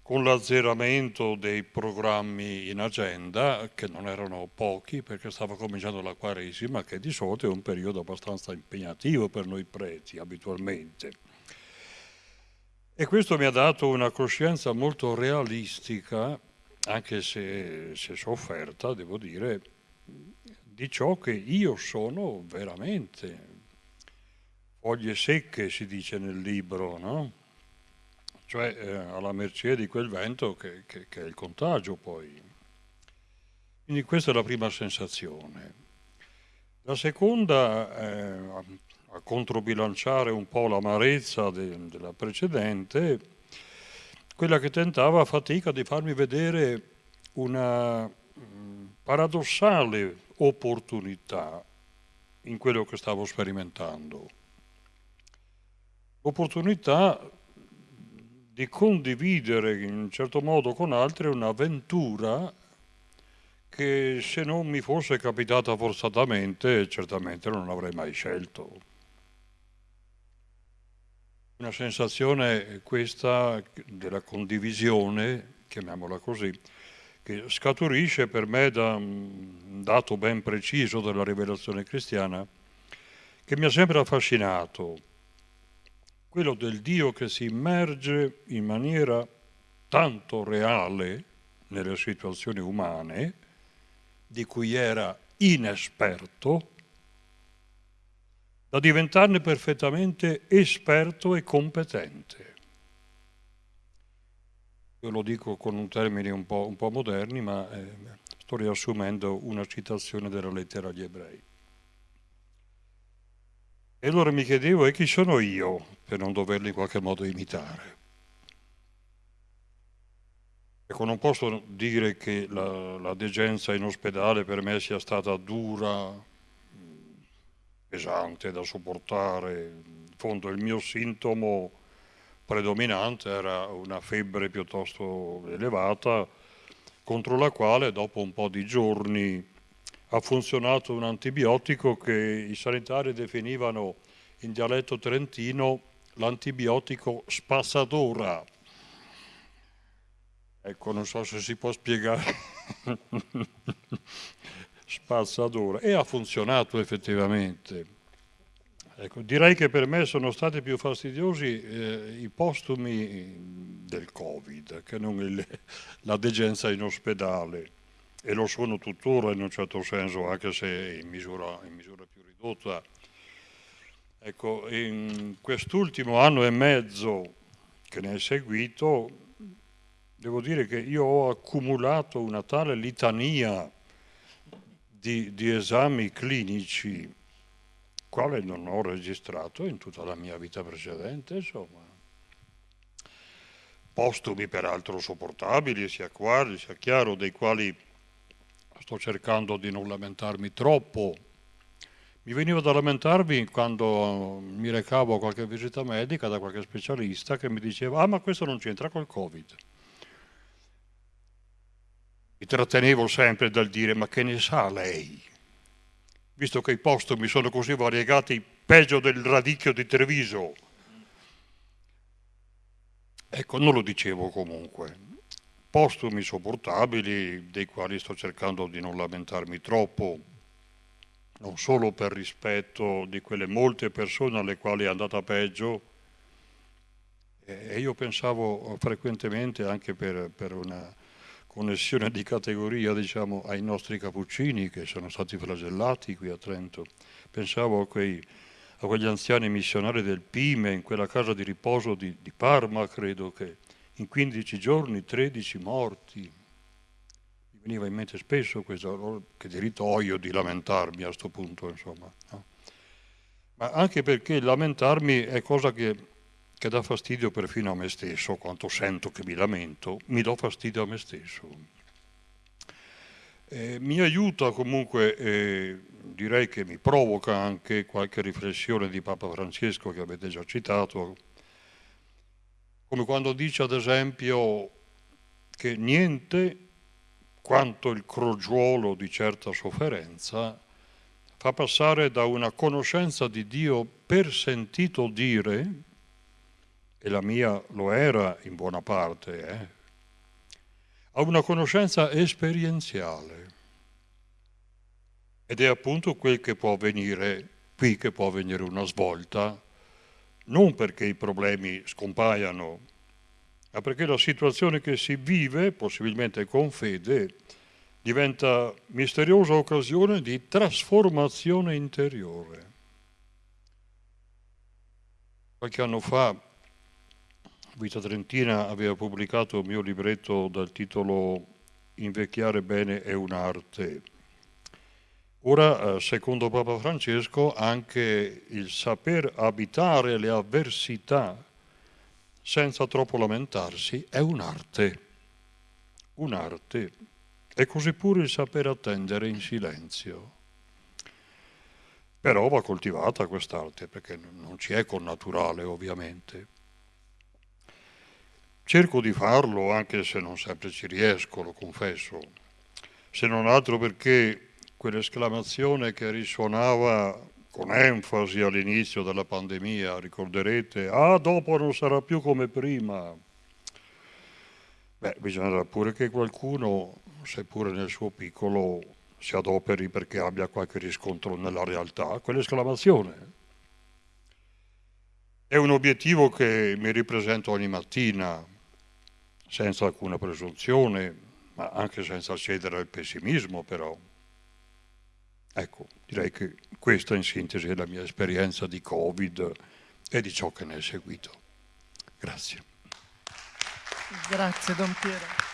con l'azzeramento dei programmi in agenda, che non erano pochi perché stava cominciando la Quaresima, che di solito è un periodo abbastanza impegnativo per noi preti abitualmente. E questo mi ha dato una coscienza molto realistica, anche se, se sofferta, devo dire, di ciò che io sono veramente. Foglie secche si dice nel libro, no? Cioè eh, alla mercé di quel vento che, che, che è il contagio poi. Quindi questa è la prima sensazione. La seconda, eh, a controbilanciare un po' l'amarezza de, della precedente, quella che tentava a fatica di farmi vedere una mm, paradossale opportunità in quello che stavo sperimentando. Opportunità di condividere in un certo modo con altri un'avventura che se non mi fosse capitata forzatamente certamente non avrei mai scelto. Una sensazione questa della condivisione, chiamiamola così, che scaturisce per me da un dato ben preciso della rivelazione cristiana che mi ha sempre affascinato, quello del Dio che si immerge in maniera tanto reale nelle situazioni umane, di cui era inesperto, da diventarne perfettamente esperto e competente. Io lo dico con un termine un po', un po moderni, ma eh, sto riassumendo una citazione della lettera agli ebrei. E allora mi chiedevo, e chi sono io per non doverli in qualche modo imitare? Ecco, non posso dire che la, la degenza in ospedale per me sia stata dura, pesante da sopportare. In fondo il mio sintomo predominante era una febbre piuttosto elevata, contro la quale dopo un po' di giorni ha funzionato un antibiotico che i sanitari definivano in dialetto trentino l'antibiotico spassadora. Ecco, non so se si può spiegare. spazzatura. E ha funzionato effettivamente. Ecco, direi che per me sono stati più fastidiosi eh, i postumi del Covid che non il, la degenza in ospedale e lo sono tuttora in un certo senso, anche se in misura, in misura più ridotta. Ecco, in quest'ultimo anno e mezzo che ne è seguito, devo dire che io ho accumulato una tale litania di, di esami clinici quale non ho registrato in tutta la mia vita precedente, insomma. Postumi peraltro sopportabili, sia quali, sia chiaro, dei quali sto cercando di non lamentarmi troppo. mi veniva da lamentarmi quando mi recavo a qualche visita medica da qualche specialista che mi diceva ah ma questo non c'entra col Covid. Mi trattenevo sempre dal dire ma che ne sa lei? Visto che i postumi sono così variegati, peggio del radicchio di Treviso. Ecco, non lo dicevo comunque. Postumi sopportabili, dei quali sto cercando di non lamentarmi troppo, non solo per rispetto di quelle molte persone alle quali è andata peggio, e io pensavo frequentemente anche per, per una connessione di categoria diciamo, ai nostri cappuccini che sono stati flagellati qui a Trento. Pensavo a, quei, a quegli anziani missionari del Pime in quella casa di riposo di, di Parma, credo che in 15 giorni 13 morti. Mi veniva in mente spesso questo, che diritto ho io di lamentarmi a questo punto, insomma. No? Ma anche perché lamentarmi è cosa che che dà fastidio perfino a me stesso, quanto sento che mi lamento, mi do fastidio a me stesso. Eh, mi aiuta comunque, eh, direi che mi provoca anche qualche riflessione di Papa Francesco che avete già citato, come quando dice ad esempio che niente quanto il crogiuolo di certa sofferenza fa passare da una conoscenza di Dio per sentito dire, e la mia lo era in buona parte, eh, a una conoscenza esperienziale. Ed è appunto quel che può avvenire, qui che può avvenire una svolta, non perché i problemi scompaiano, ma perché la situazione che si vive, possibilmente con fede, diventa misteriosa occasione di trasformazione interiore. Qualche anno fa Vita Trentina aveva pubblicato il mio libretto dal titolo Invecchiare bene è un'arte. Ora, eh, secondo Papa Francesco, anche il saper abitare le avversità senza troppo lamentarsi è un'arte. Un'arte. E così pure il saper attendere in silenzio. Però va coltivata quest'arte, perché non ci è connaturale ovviamente. Cerco di farlo anche se non sempre ci riesco, lo confesso, se non altro perché quell'esclamazione che risuonava con enfasi all'inizio della pandemia, ricorderete, ah dopo non sarà più come prima. Beh, bisognerà pure che qualcuno, seppure nel suo piccolo, si adoperi perché abbia qualche riscontro nella realtà, quell'esclamazione. È un obiettivo che mi ripresento ogni mattina, senza alcuna presunzione, ma anche senza cedere al pessimismo però. Ecco, direi che questa in sintesi è la mia esperienza di Covid e di ciò che ne è seguito. Grazie.
Grazie Don Piero.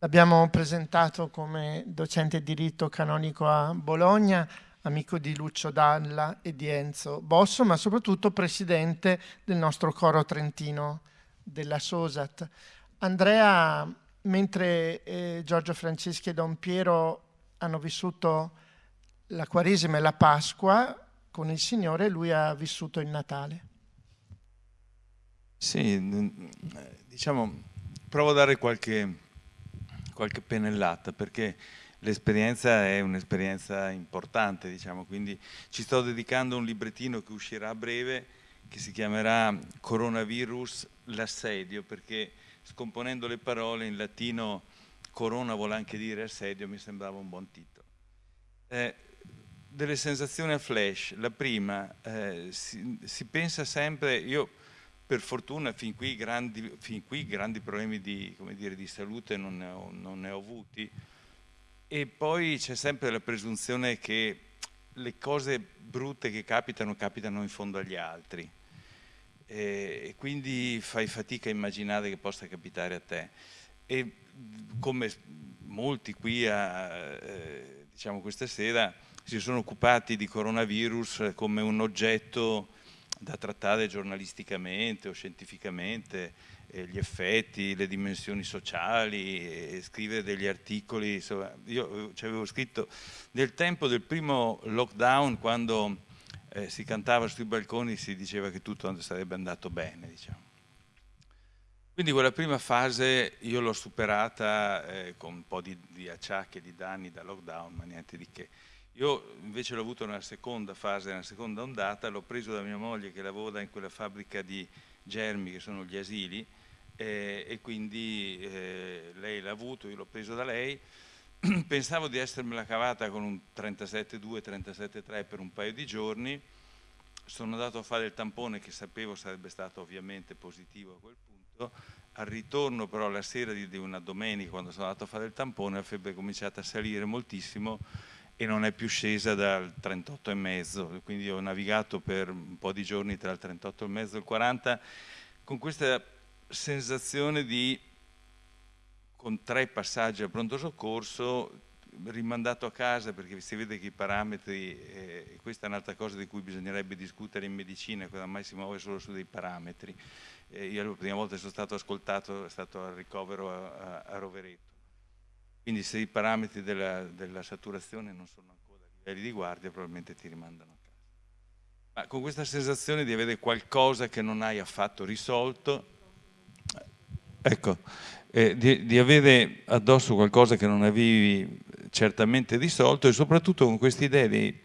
L'abbiamo presentato come docente di diritto canonico a Bologna, amico di Lucio Dalla e di Enzo Bosso, ma soprattutto presidente del nostro coro trentino della SOSAT. Andrea, mentre eh, Giorgio Franceschi e Don Piero hanno vissuto la Quaresima e la Pasqua con il Signore, lui ha vissuto il Natale.
Sì, diciamo, provo a dare qualche qualche pennellata perché l'esperienza è un'esperienza importante, diciamo, quindi ci sto dedicando un librettino che uscirà a breve che si chiamerà Coronavirus l'assedio perché scomponendo le parole in latino corona vuole anche dire assedio, mi sembrava un buon titolo. Eh, delle sensazioni a flash, la prima, eh, si, si pensa sempre, io per fortuna fin qui grandi, fin qui grandi problemi di, dire, di salute non ne, ho, non ne, ho, avuti. E poi c'è sempre la presunzione che le cose brutte che capitano capitano in fondo agli altri. E quindi fai fatica a immaginare che possa capitare a te. E come molti qui a, eh, diciamo questa sera si sono occupati di coronavirus come un oggetto da trattare giornalisticamente o scientificamente eh, gli effetti, le dimensioni sociali, scrivere degli articoli, insomma, io ci avevo scritto nel tempo del primo lockdown quando eh, si cantava sui balconi si diceva che tutto sarebbe andato bene, diciamo. Quindi quella prima fase io l'ho superata eh, con un po' di, di acciacchi e di danni da lockdown, ma niente di che. Io invece l'ho avuto nella seconda fase, nella seconda ondata, l'ho preso da mia moglie che lavora in quella fabbrica di germi che sono gli asili eh, e quindi eh, lei l'ha avuto, io l'ho preso da lei. Pensavo di essermela cavata con un 37,2, 37,3 per un paio di giorni. Sono andato a fare il tampone che sapevo sarebbe stato ovviamente positivo a quel punto al ritorno però la sera di, una domenica quando sono andato a fare il tampone la febbre è cominciata a salire moltissimo e non è più scesa dal 38,5 quindi ho navigato per un po' di giorni tra il 38,5 e il 40 con questa sensazione di con tre passaggi al pronto soccorso rimandato a casa perché si vede che i parametri, eh, questa è un'altra cosa di cui bisognerebbe discutere in medicina, cosa mai si muove solo su dei parametri, eh, io la prima volta che sono stato ascoltato è stato al ricovero a, a, a Rovereto. Quindi se i parametri della, della, saturazione non sono ancora a livelli di guardia, probabilmente ti rimandano a casa. Ma con questa sensazione di avere qualcosa che non hai affatto risolto, ecco, eh, di, di, avere addosso qualcosa che non avevi certamente risolto e soprattutto con questa idea di,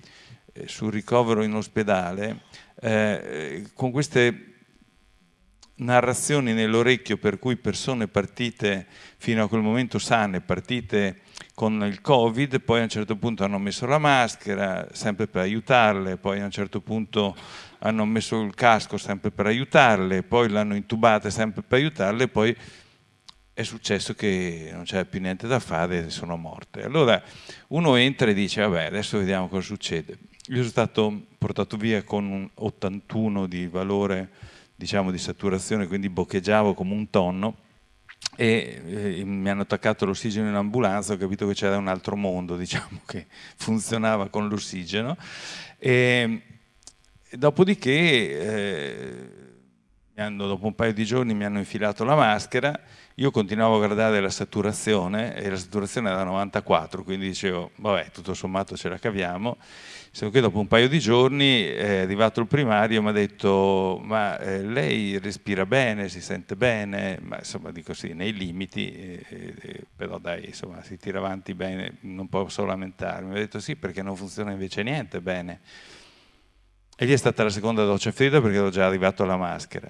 eh, sul ricovero in ospedale, eh, con queste narrazioni nell'orecchio per cui persone partite fino a quel momento sane, partite con il Covid, poi a un certo punto hanno messo la maschera sempre per aiutarle, poi a un certo punto hanno messo il casco sempre per aiutarle, poi l'hanno intubata sempre per aiutarle, poi è successo che non c'era più niente da fare e sono morte. Allora uno entra e dice vabbè adesso vediamo cosa succede. Io sono stato portato via con un 81 di valore diciamo, di saturazione, quindi boccheggiavo come un tonno e eh, mi hanno attaccato l'ossigeno in ambulanza, ho capito che c'era un altro mondo diciamo, che funzionava con l'ossigeno. Dopodiché eh, hanno, dopo un paio di giorni mi hanno infilato la maschera io continuavo a guardare la saturazione e la saturazione era 94 quindi dicevo vabbè tutto sommato ce la caviamo solo che dopo un paio di giorni è arrivato il primario e mi ha detto ma eh, lei respira bene, si sente bene, ma insomma dico sì, nei limiti, eh, eh, però dai, insomma si tira avanti bene, non posso lamentarmi. Mi ha detto sì perché non funziona invece niente bene. E lì è stata la seconda doccia fredda perché ero già arrivato alla maschera.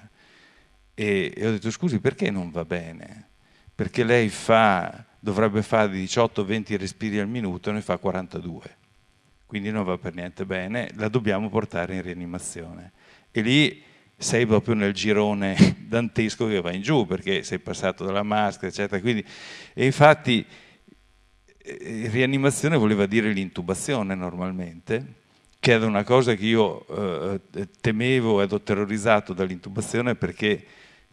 E, e ho detto scusi perché non va bene? Perché lei fa, dovrebbe fare 18-20 respiri al minuto e ne fa 42 quindi non va per niente bene, la dobbiamo portare in rianimazione. E lì sei proprio nel girone dantesco che va in giù, perché sei passato dalla maschera, eccetera. Quindi, e infatti eh, rianimazione voleva dire l'intubazione normalmente, che era una cosa che io eh, temevo ed ho terrorizzato dall'intubazione perché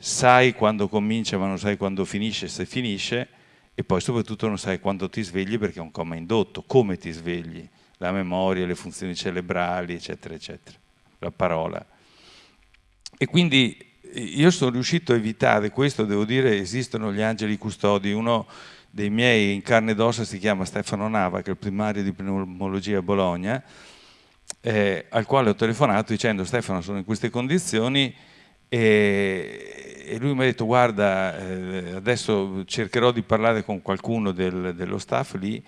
sai quando comincia ma non sai quando finisce, se finisce, e poi soprattutto non sai quando ti svegli perché è un coma indotto, come ti svegli la memoria, le funzioni cerebrali, eccetera, eccetera, la parola. E quindi io sono riuscito a evitare questo, devo dire, esistono gli angeli custodi, uno dei miei in carne ed ossa si chiama Stefano Nava, che è il primario di pneumologia a Bologna, eh, al quale ho telefonato dicendo Stefano sono in queste condizioni e, e lui mi ha detto guarda eh, adesso cercherò di parlare con qualcuno del, dello staff lì.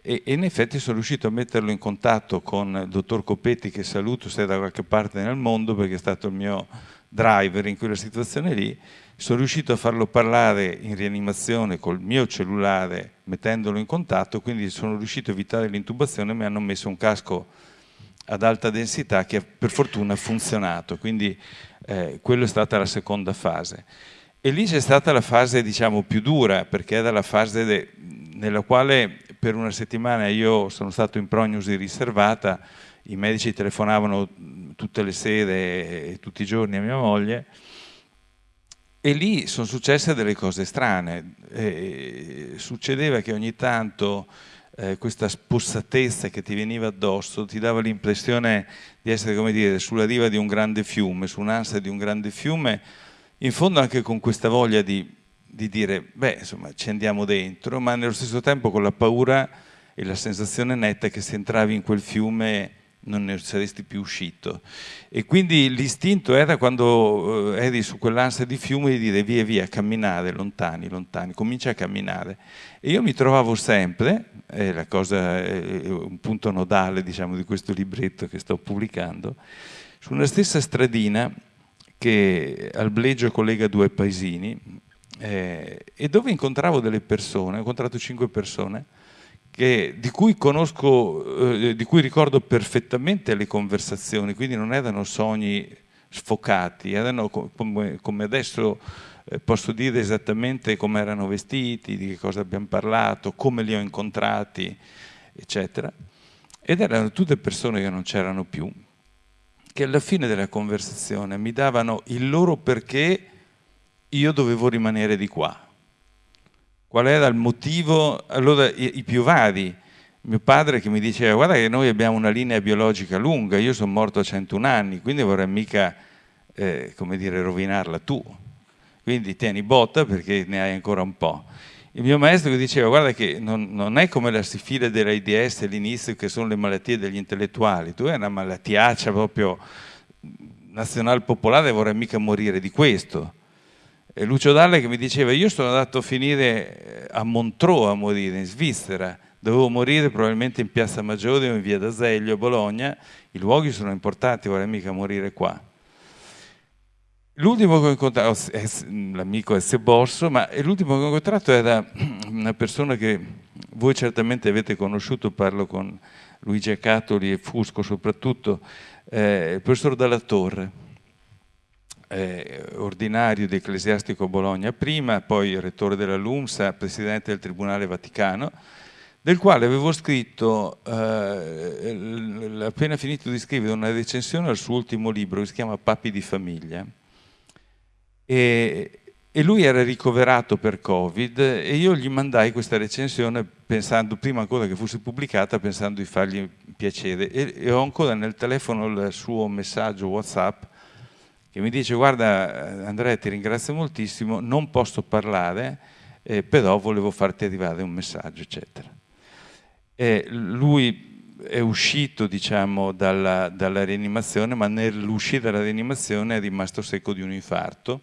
E, e, in effetti sono riuscito a metterlo in contatto con il dottor Copetti che saluto se è da qualche parte nel mondo perché è stato il mio driver in quella situazione lì. Sono riuscito a farlo parlare in rianimazione col mio cellulare mettendolo in contatto quindi sono riuscito a evitare l'intubazione mi hanno messo un casco ad alta densità che per fortuna ha funzionato quindi eh, quella è stata la seconda fase e lì c'è stata la fase diciamo più dura perché era la fase nella quale per una settimana io sono stato in prognosi riservata, i medici telefonavano tutte le sere e tutti i giorni a mia moglie e lì sono successe delle cose strane. E succedeva che ogni tanto eh, questa spossatezza che ti veniva addosso ti dava l'impressione di essere come dire, sulla riva di un grande fiume, su un'ansia di un grande fiume in fondo anche con questa voglia di, di dire, beh, insomma, ci andiamo dentro, ma nello stesso tempo con la paura e la sensazione netta che se entravi in quel fiume non ne saresti più uscito. E quindi l'istinto era quando eh, eri su quell'ansia di fiume di dire via via, camminare lontani, lontani, comincia a camminare. E io mi trovavo sempre, è cosa, è un punto nodale diciamo, di questo libretto che sto pubblicando, su una stessa stradina che al Blegio collega due paesini eh, e dove incontravo delle persone, ho incontrato cinque persone, che, di cui conosco, eh, di cui ricordo perfettamente le conversazioni, quindi non erano sogni sfocati, erano come, come adesso eh, posso dire esattamente come erano vestiti, di che cosa abbiamo parlato, come li ho incontrati, eccetera. Ed erano tutte persone che non c'erano più, che alla fine della conversazione mi davano il loro perché io dovevo rimanere di qua qual era il motivo, allora i, i più vari. Mio padre che mi diceva guarda che noi abbiamo una linea biologica lunga, io sono morto a 101 anni, quindi vorrei mica, eh, come dire, rovinarla tu. Quindi tieni botta perché ne hai ancora un po'. Il mio maestro che diceva guarda che non, non è come la sifile dell'AIDS all'inizio che sono le malattie degli intellettuali, tu hai una malattiaccia proprio nazional popolare vorrei mica morire di questo. Lucio Dalle che mi diceva io sono andato a finire eh, a Montreux a morire, in Svizzera, dovevo morire probabilmente in Piazza Maggiore o in Via d'Azeglio Bologna, i luoghi sono importanti, vorrei mica morire qua. L'ultimo che ho incontrato, l'amico S. Borso, ma l'ultimo che ho incontrato era una persona che voi certamente avete conosciuto, parlo con Luigi Acatoli e Fusco soprattutto, eh, il professor Dalla Torre eh, ordinario di Ecclesiastico Bologna prima, poi rettore della LUMSA, presidente del Tribunale Vaticano, del quale avevo scritto, eh, appena finito di scrivere una recensione al suo ultimo libro che si chiama Papi di famiglia. E, e lui era ricoverato per Covid e io gli mandai questa recensione pensando, prima ancora che fosse pubblicata, pensando di fargli piacere e, e ho ancora nel telefono il suo messaggio WhatsApp che mi dice guarda Andrea ti ringrazio moltissimo, non posso parlare, eh, però volevo farti arrivare un messaggio, eccetera. E lui è uscito diciamo, dalla, dalla rianimazione, ma nell'uscita dalla rianimazione è rimasto secco di un infarto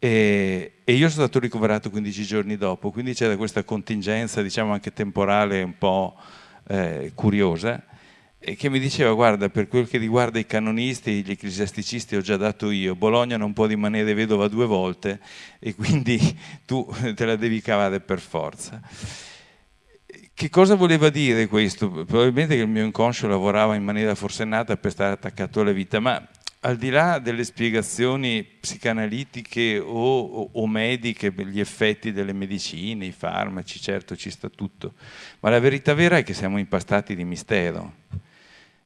e, e, io sono stato ricoverato 15 giorni dopo, quindi c'era questa contingenza diciamo anche temporale un po' eh, curiosa e che mi diceva guarda per quel che riguarda i canonisti gli ecclesiasticisti ho già dato io. Bologna non può rimanere vedova due volte e quindi tu te la devi cavare per forza. Che cosa voleva dire questo? probabilmente che il mio inconscio lavorava in maniera forsennata per stare attaccato alla vita ma al di là delle spiegazioni psicanalitiche o, o, o mediche gli effetti delle medicine, i farmaci, certo ci sta tutto, ma la verità vera è che siamo impastati di mistero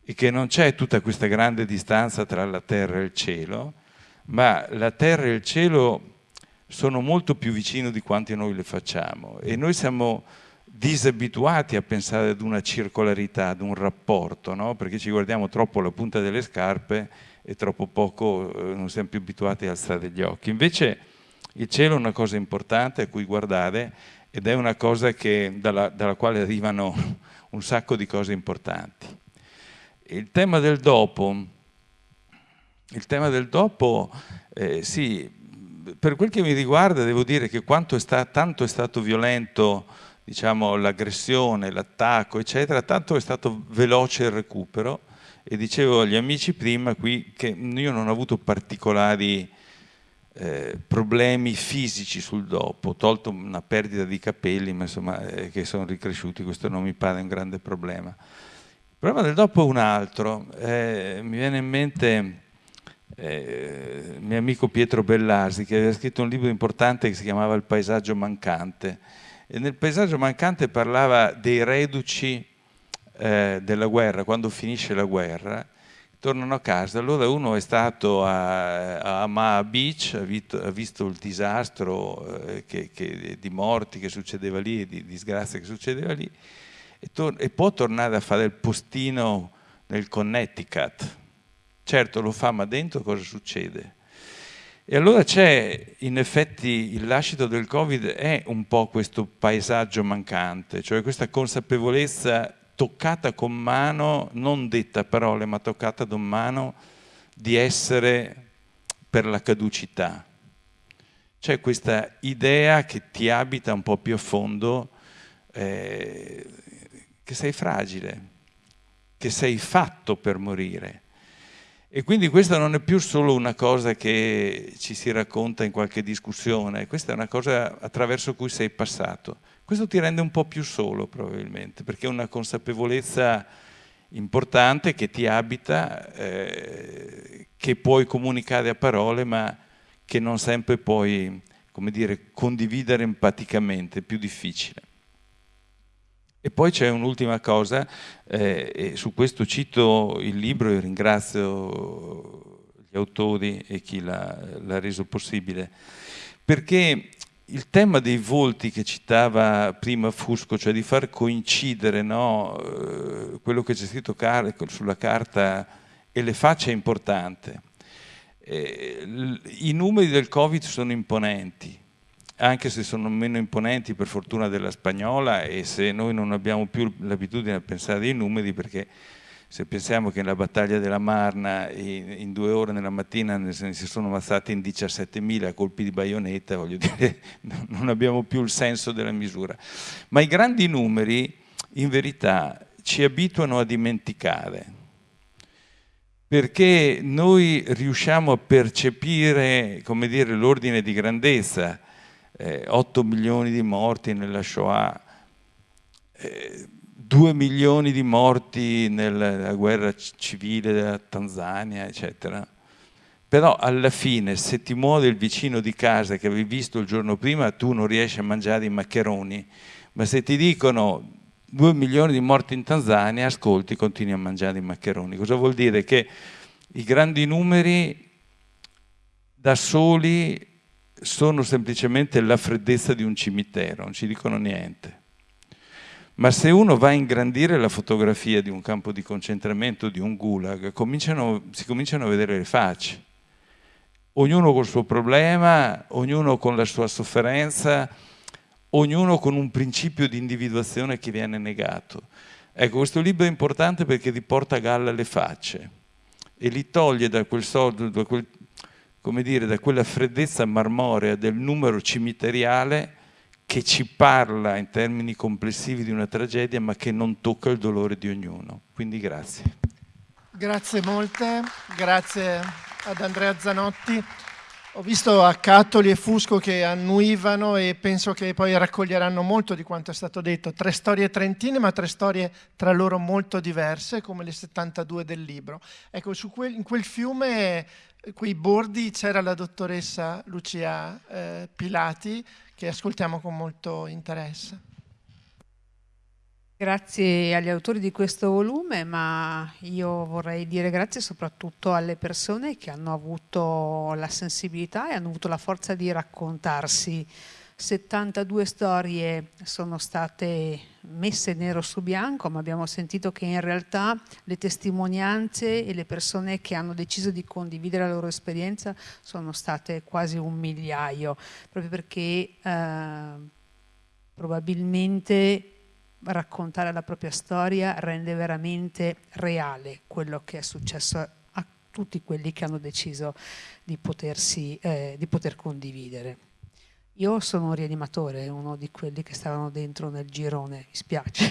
e che non c'è tutta questa grande distanza tra la terra e il cielo, ma la terra e il cielo sono molto più vicini di quanti noi le facciamo e noi siamo disabituati a pensare ad una circolarità, ad un rapporto, no? perché ci guardiamo troppo alla punta delle scarpe e troppo poco eh, non siamo più abituati a alzare gli occhi. Invece il cielo è una cosa importante a cui guardare ed è una cosa che, dalla, dalla quale arrivano un sacco di cose importanti. Il tema del dopo, tema del dopo, eh, sì, per quel che mi riguarda devo dire che quanto è stato, tanto è stato violento diciamo, l'aggressione, l'attacco, eccetera, tanto è stato veloce il recupero e dicevo agli amici prima qui che io non ho avuto particolari eh, problemi fisici sul dopo, tolto una perdita di capelli, ma insomma eh, che sono ricresciuti, questo non mi pare un grande problema. Il problema del dopo è un altro. Eh, mi viene in mente eh, il mio amico Pietro Bellasi che aveva scritto un libro importante che si chiamava Il paesaggio mancante. E nel paesaggio mancante parlava dei reduci eh, della guerra, quando finisce la guerra, tornano a casa. Allora uno è stato a, a Amaa Beach, ha visto, ha visto il disastro eh, che, che, di morti che succedeva lì, di disgrazia che succedeva lì, e, e può tornare a fare il postino nel Connecticut. Certo lo fa, ma dentro cosa succede? E allora c'è, in effetti, il lascito del Covid è un po' questo paesaggio mancante, cioè questa consapevolezza toccata con mano, non detta parole, ma toccata con mano, di essere per la caducità. C'è questa idea che ti abita un po' più a fondo, eh, che sei fragile, che sei fatto per morire e quindi questa non è più solo una cosa che ci si racconta in qualche discussione, questa è una cosa attraverso cui sei passato. Questo ti rende un po' più solo probabilmente, perché è una consapevolezza importante che ti abita, eh, che puoi comunicare a parole, ma che non sempre puoi, come dire, condividere empaticamente, è più difficile. E poi c'è un'ultima cosa, eh, e su questo cito il libro e ringrazio gli autori e chi l'ha reso possibile, perché il tema dei volti che citava prima Fusco, cioè di far coincidere no, eh, quello che c'è scritto sulla carta e le facce è importante. Eh, I numeri del Covid sono imponenti, anche se sono meno imponenti per fortuna della spagnola e se noi non abbiamo più l'abitudine a pensare ai numeri perché se pensiamo che nella battaglia della Marna in, due ore nella mattina ne si sono ammazzati in 17.000 colpi di baionetta, voglio dire, non abbiamo più il senso della misura. Ma i grandi numeri in verità ci abituano a dimenticare, perché noi riusciamo a percepire, l'ordine di grandezza, eh, 8 milioni di morti nella Shoah, eh, 2 milioni di morti nella guerra civile della Tanzania, eccetera. Però alla fine, se ti muore il vicino di casa che avevi visto il giorno prima, tu non riesci a mangiare i maccheroni. Ma se ti dicono 2 milioni di morti in Tanzania, ascolti, continui a mangiare i maccheroni. Cosa vuol dire? Che i grandi numeri da soli sono semplicemente la freddezza di un cimitero, non ci dicono niente. Ma se uno va a ingrandire la fotografia di un campo di concentramento, di un gulag, cominciano, si cominciano a vedere le facce. Ognuno col suo problema, ognuno con la sua sofferenza, ognuno con un principio di individuazione che viene negato. Ecco, questo libro è importante perché ti porta a galla le facce e li toglie da quel, soldo, da quel come dire, da quella freddezza marmorea del numero cimiteriale che ci parla in termini complessivi di una tragedia ma che non tocca il dolore di ognuno. Quindi grazie.
Grazie molte, grazie ad Andrea Zanotti. Ho visto a Cattoli e Fusco che annuivano e penso che poi raccoglieranno molto di quanto è stato detto. Tre storie trentine, ma tre storie tra loro molto diverse, come le 72 del libro. Ecco, quel, in quel fiume quei bordi c'era la dottoressa Lucia eh, Pilati che ascoltiamo con molto interesse.
Grazie agli autori di questo volume, ma io vorrei dire grazie soprattutto alle persone che hanno avuto la sensibilità e hanno avuto la forza di raccontarsi 72 storie sono state messe nero su bianco, ma abbiamo sentito che in realtà le testimonianze e le persone che hanno deciso di condividere la loro esperienza sono state quasi un migliaio, proprio perché eh, probabilmente raccontare la propria storia rende veramente reale quello che è successo a tutti quelli che hanno deciso di, potersi, eh, di poter condividere. Io sono un rianimatore, uno di quelli che stavano dentro nel girone, mi spiace.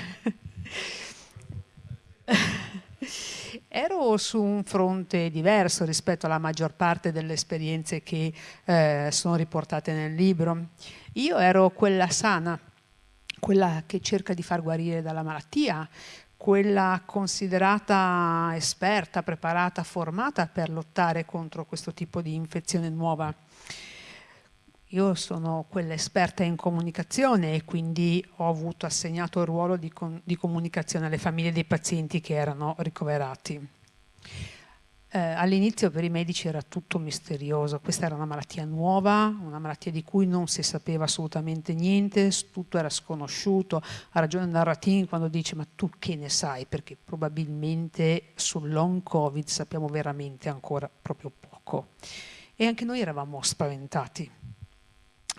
Ero su un fronte diverso rispetto alla maggior parte delle esperienze che eh, sono riportate nel libro. Io ero quella sana, quella che cerca di far guarire dalla malattia, quella considerata esperta, preparata, formata per lottare contro questo tipo di infezione nuova io sono quella esperta in comunicazione e quindi ho avuto assegnato il ruolo di, di comunicazione alle famiglie dei pazienti che erano ricoverati. Eh, all'inizio per i medici era tutto misterioso, questa era una malattia nuova, una malattia di cui non si sapeva assolutamente niente, tutto era sconosciuto. Ha ragione Narratin quando dice ma tu che ne sai? Perché probabilmente sul long covid sappiamo veramente ancora proprio poco e anche noi eravamo spaventati.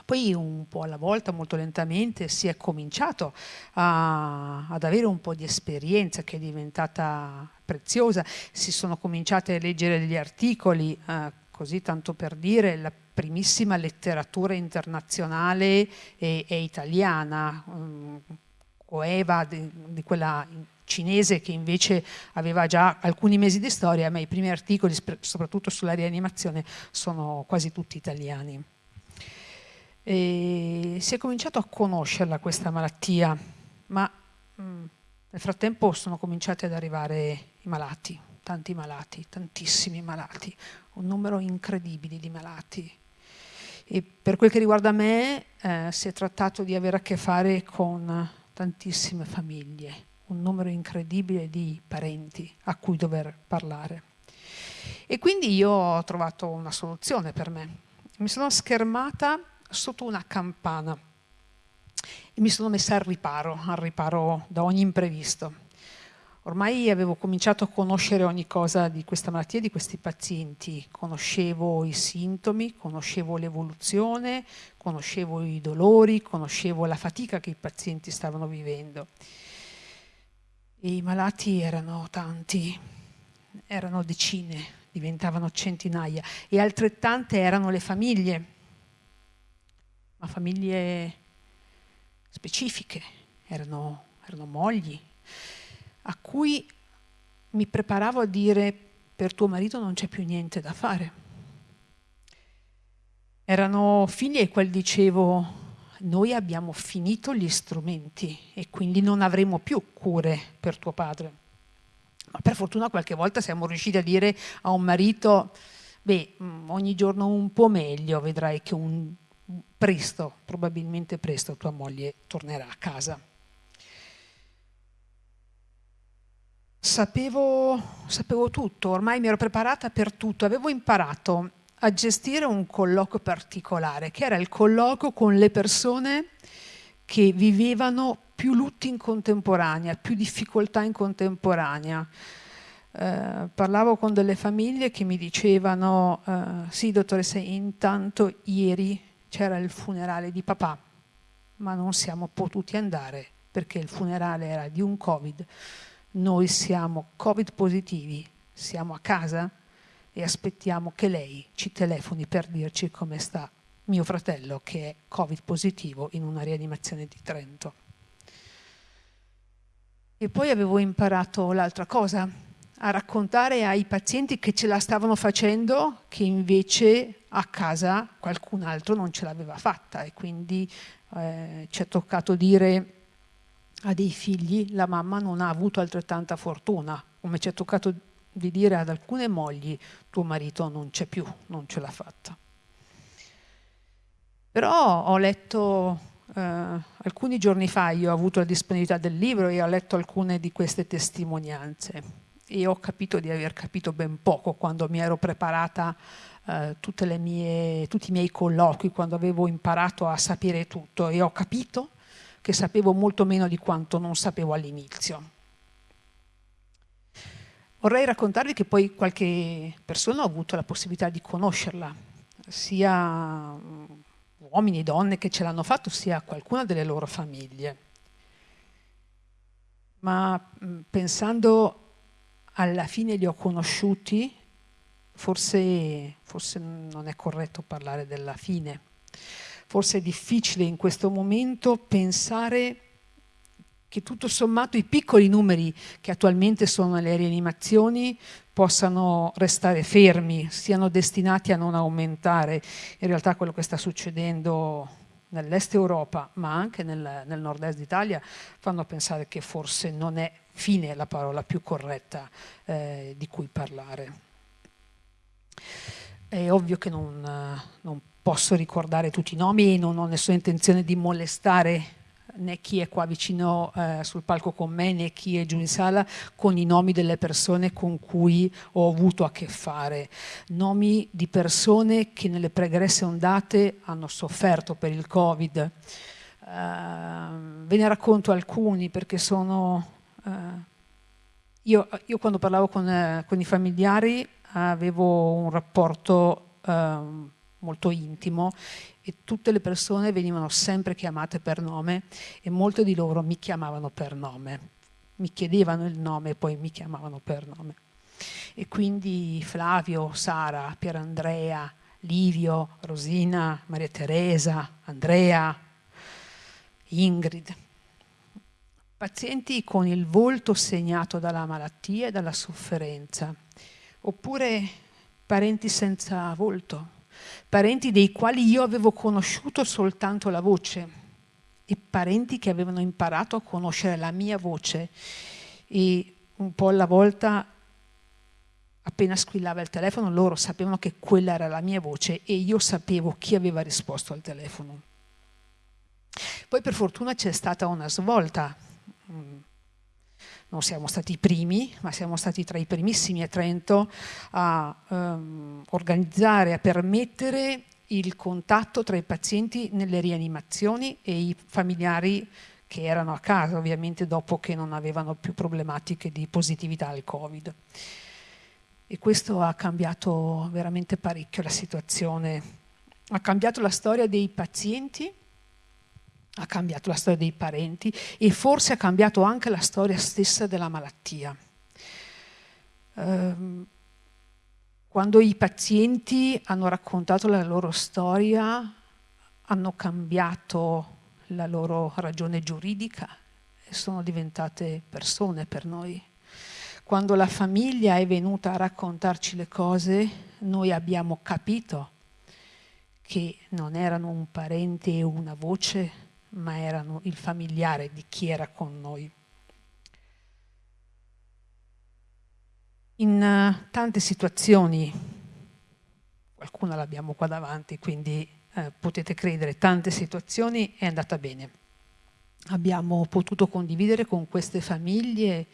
Poi un po' alla volta, molto lentamente, si è cominciato a, ad avere un po' di esperienza che è diventata preziosa, si sono cominciate a leggere degli articoli, eh, così tanto per dire, la primissima letteratura internazionale e, e italiana, um, coeva di, di quella cinese che invece aveva già alcuni mesi di storia, ma i primi articoli, soprattutto sulla rianimazione, sono quasi tutti italiani. E si è cominciato a conoscerla questa malattia, ma mh, mm, nel frattempo sono cominciati ad arrivare i malati, tanti malati, tantissimi malati, un numero incredibile di malati. E per quel che riguarda me eh, si è trattato di avere a che fare con tantissime famiglie, un numero incredibile di parenti a cui dover parlare. E quindi io ho trovato una soluzione per me. Mi sono schermata sotto una campana e mi sono messa al riparo, al riparo da ogni imprevisto. Ormai avevo cominciato a conoscere ogni cosa di questa malattia, di questi pazienti, conoscevo i sintomi, conoscevo l'evoluzione, conoscevo i dolori, conoscevo la fatica che i pazienti stavano vivendo. E I malati erano tanti, erano decine, diventavano centinaia e altrettante erano le famiglie ma famiglie specifiche, erano, erano mogli, a cui mi preparavo a dire per tuo marito non c'è più niente da fare. Erano figli ai quali dicevo noi abbiamo finito gli strumenti e quindi non avremo più cure per tuo padre. Ma per fortuna qualche volta siamo riusciti a dire a un marito, beh, mm, ogni giorno un po' meglio, vedrai che un presto, probabilmente presto, tua moglie tornerà a casa. Sapevo, sapevo tutto, ormai mi ero preparata per tutto, avevo imparato a gestire un colloquio particolare, che era il colloquio con le persone che vivevano più lutti in contemporanea, più difficoltà in contemporanea. Eh, parlavo con delle famiglie che mi dicevano, eh, sì dottoressa, intanto ieri c'era il funerale di papà, ma non siamo potuti andare perché il funerale era di un Covid. Noi siamo Covid positivi, siamo a casa e aspettiamo che lei ci telefoni per dirci come sta mio fratello che è Covid positivo in una rianimazione di Trento. E poi avevo imparato l'altra cosa, a raccontare ai pazienti che ce la stavano facendo, che invece a casa qualcun altro non ce l'aveva fatta e quindi eh, ci è toccato dire a dei figli la mamma non ha avuto altrettanta fortuna, come ci è toccato di dire ad alcune mogli tuo marito non c'è più, non ce l'ha fatta. Però ho letto eh, alcuni giorni fa, io ho avuto la disponibilità del libro e ho letto alcune di queste testimonianze e ho capito di aver capito ben poco quando mi ero preparata eh, mie, tutti i miei colloqui, quando avevo imparato a sapere tutto e ho capito che sapevo molto meno di quanto non sapevo all'inizio. Vorrei raccontarvi che poi qualche persona ha avuto la possibilità di conoscerla, sia mm, uomini e donne che ce l'hanno fatto, sia qualcuna delle loro famiglie. Ma mm, pensando alla fine li ho conosciuti, forse, forse non è corretto parlare della fine, forse è difficile in questo momento pensare che tutto sommato i piccoli numeri che attualmente sono nelle rianimazioni possano restare fermi, siano destinati a non aumentare. In realtà quello che sta succedendo nell'est Europa, ma anche nel, nel nord-est d'Italia, fanno pensare che forse non è fine la parola più corretta eh, di cui parlare. È ovvio che non, non, posso ricordare tutti i nomi e non ho nessuna intenzione di molestare né chi è qua vicino eh, sul palco con me né chi è giù in sala con i nomi delle persone con cui ho avuto a che fare. Nomi di persone che nelle pregresse ondate hanno sofferto per il Covid. Uh, ve ne racconto alcuni perché sono Uh, io, io, quando parlavo con, uh, con, i familiari avevo un rapporto eh, molto intimo e tutte le persone venivano sempre chiamate per nome e molte di loro mi chiamavano per nome, mi chiedevano il nome e poi mi chiamavano per nome. E quindi Flavio, Sara, Pierandrea, Livio, Rosina, Maria Teresa, Andrea, Ingrid. Pazienti con il volto segnato dalla malattia e dalla sofferenza, oppure parenti senza volto, parenti dei quali io avevo conosciuto soltanto la voce e parenti che avevano imparato a conoscere la mia voce e un po' alla volta appena squillava il telefono loro sapevano che quella era la mia voce e io sapevo chi aveva risposto al telefono. Poi per fortuna c'è stata una svolta. Non siamo stati i primi, ma siamo stati tra i primissimi a Trento a um, organizzare, a permettere il contatto tra i pazienti nelle rianimazioni e i familiari che erano a casa, ovviamente dopo che non avevano più problematiche di positività al Covid. E questo ha cambiato veramente parecchio la situazione. Ha cambiato la storia dei pazienti, ha cambiato la storia dei parenti e forse ha cambiato anche la storia stessa della malattia. Um, quando i pazienti hanno raccontato la loro storia, hanno cambiato la loro ragione giuridica e sono diventate persone per noi. Quando la famiglia è venuta a raccontarci le cose, noi abbiamo capito che non erano un parente e una voce, ma erano il familiare di chi era con noi. In uh, tante situazioni, qualcuna l'abbiamo qua davanti, quindi uh, potete credere, tante situazioni è andata bene. Abbiamo potuto condividere con queste famiglie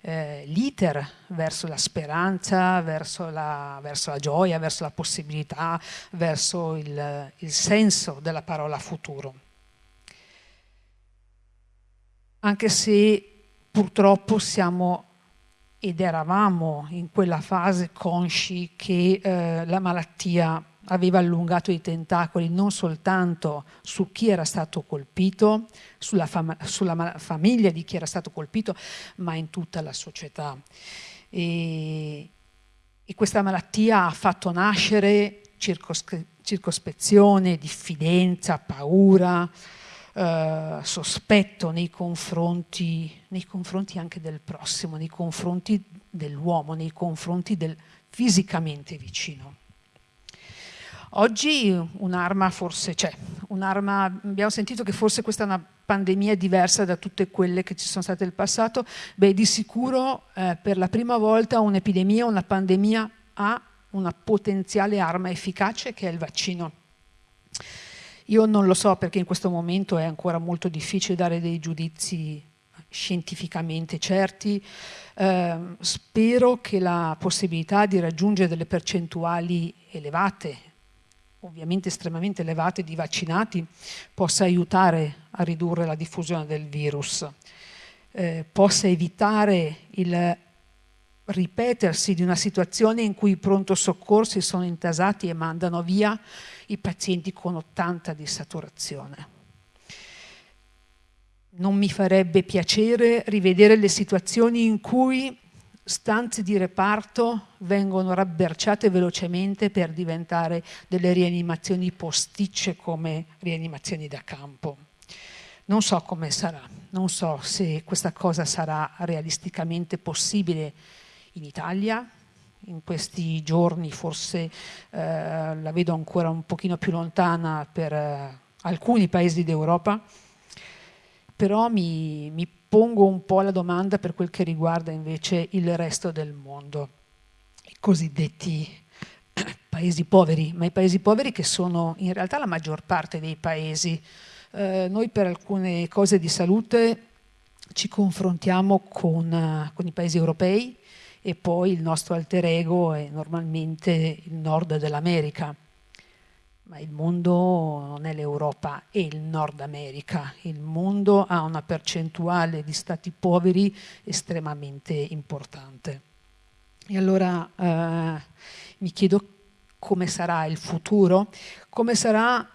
eh, l'iter verso la speranza, verso la, verso la, gioia, verso la possibilità, verso il, il senso della parola futuro anche se purtroppo siamo ed eravamo in quella fase consci che eh, la malattia aveva allungato i tentacoli non soltanto su chi era stato colpito, sulla, fam sulla famiglia di chi era stato colpito, ma in tutta la società. E, e questa malattia ha fatto nascere circospezione, diffidenza, paura, eh, sospetto nei confronti, nei confronti anche del prossimo, nei confronti dell'uomo, nei confronti del fisicamente vicino. Oggi un'arma forse c'è, abbiamo sentito che forse questa è una pandemia diversa da tutte quelle che ci sono state nel passato, beh di sicuro eh, per la prima volta un'epidemia, una pandemia ha una potenziale arma efficace che è il vaccino. Io non lo so perché in questo momento è ancora molto difficile dare dei giudizi scientificamente certi. Eh, spero che la possibilità di raggiungere delle percentuali elevate, ovviamente estremamente elevate, di vaccinati possa aiutare a ridurre la diffusione del virus, eh, possa evitare il ripetersi di una situazione in cui i pronto soccorsi sono intasati e mandano via i pazienti con 80 di saturazione. Non mi farebbe piacere rivedere le situazioni in cui stanze di reparto vengono rabberciate velocemente per diventare delle rianimazioni posticce come rianimazioni da campo. Non so come sarà, non so se questa cosa sarà realisticamente possibile in Italia, in questi giorni forse eh, la vedo ancora un pochino più lontana per eh, alcuni paesi d'Europa, però mi, mi pongo un po' la domanda per quel che riguarda invece il resto del mondo, i cosiddetti paesi poveri, ma i paesi poveri che sono in realtà la maggior parte dei paesi. Eh, noi per alcune cose di salute ci confrontiamo con, con i paesi europei, e poi il nostro alter ego è normalmente il nord dell'America. Ma il mondo non è l'Europa, è il Nord America. Il mondo ha una percentuale di stati poveri estremamente importante. E allora eh, mi chiedo come sarà il futuro, come sarà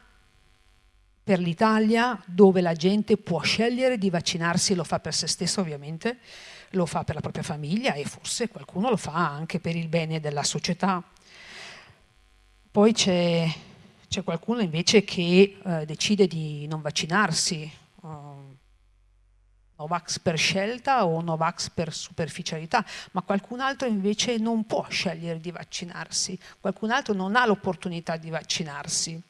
per l'Italia dove la gente può scegliere di vaccinarsi, lo fa per se stesso ovviamente, lo fa per la propria famiglia e forse qualcuno lo fa anche per il bene della società. Poi c'è, qualcuno invece che eh, decide di non vaccinarsi, uh, Novax per scelta o Novax per superficialità, ma qualcun altro invece non può scegliere di vaccinarsi, qualcun altro non ha l'opportunità di vaccinarsi.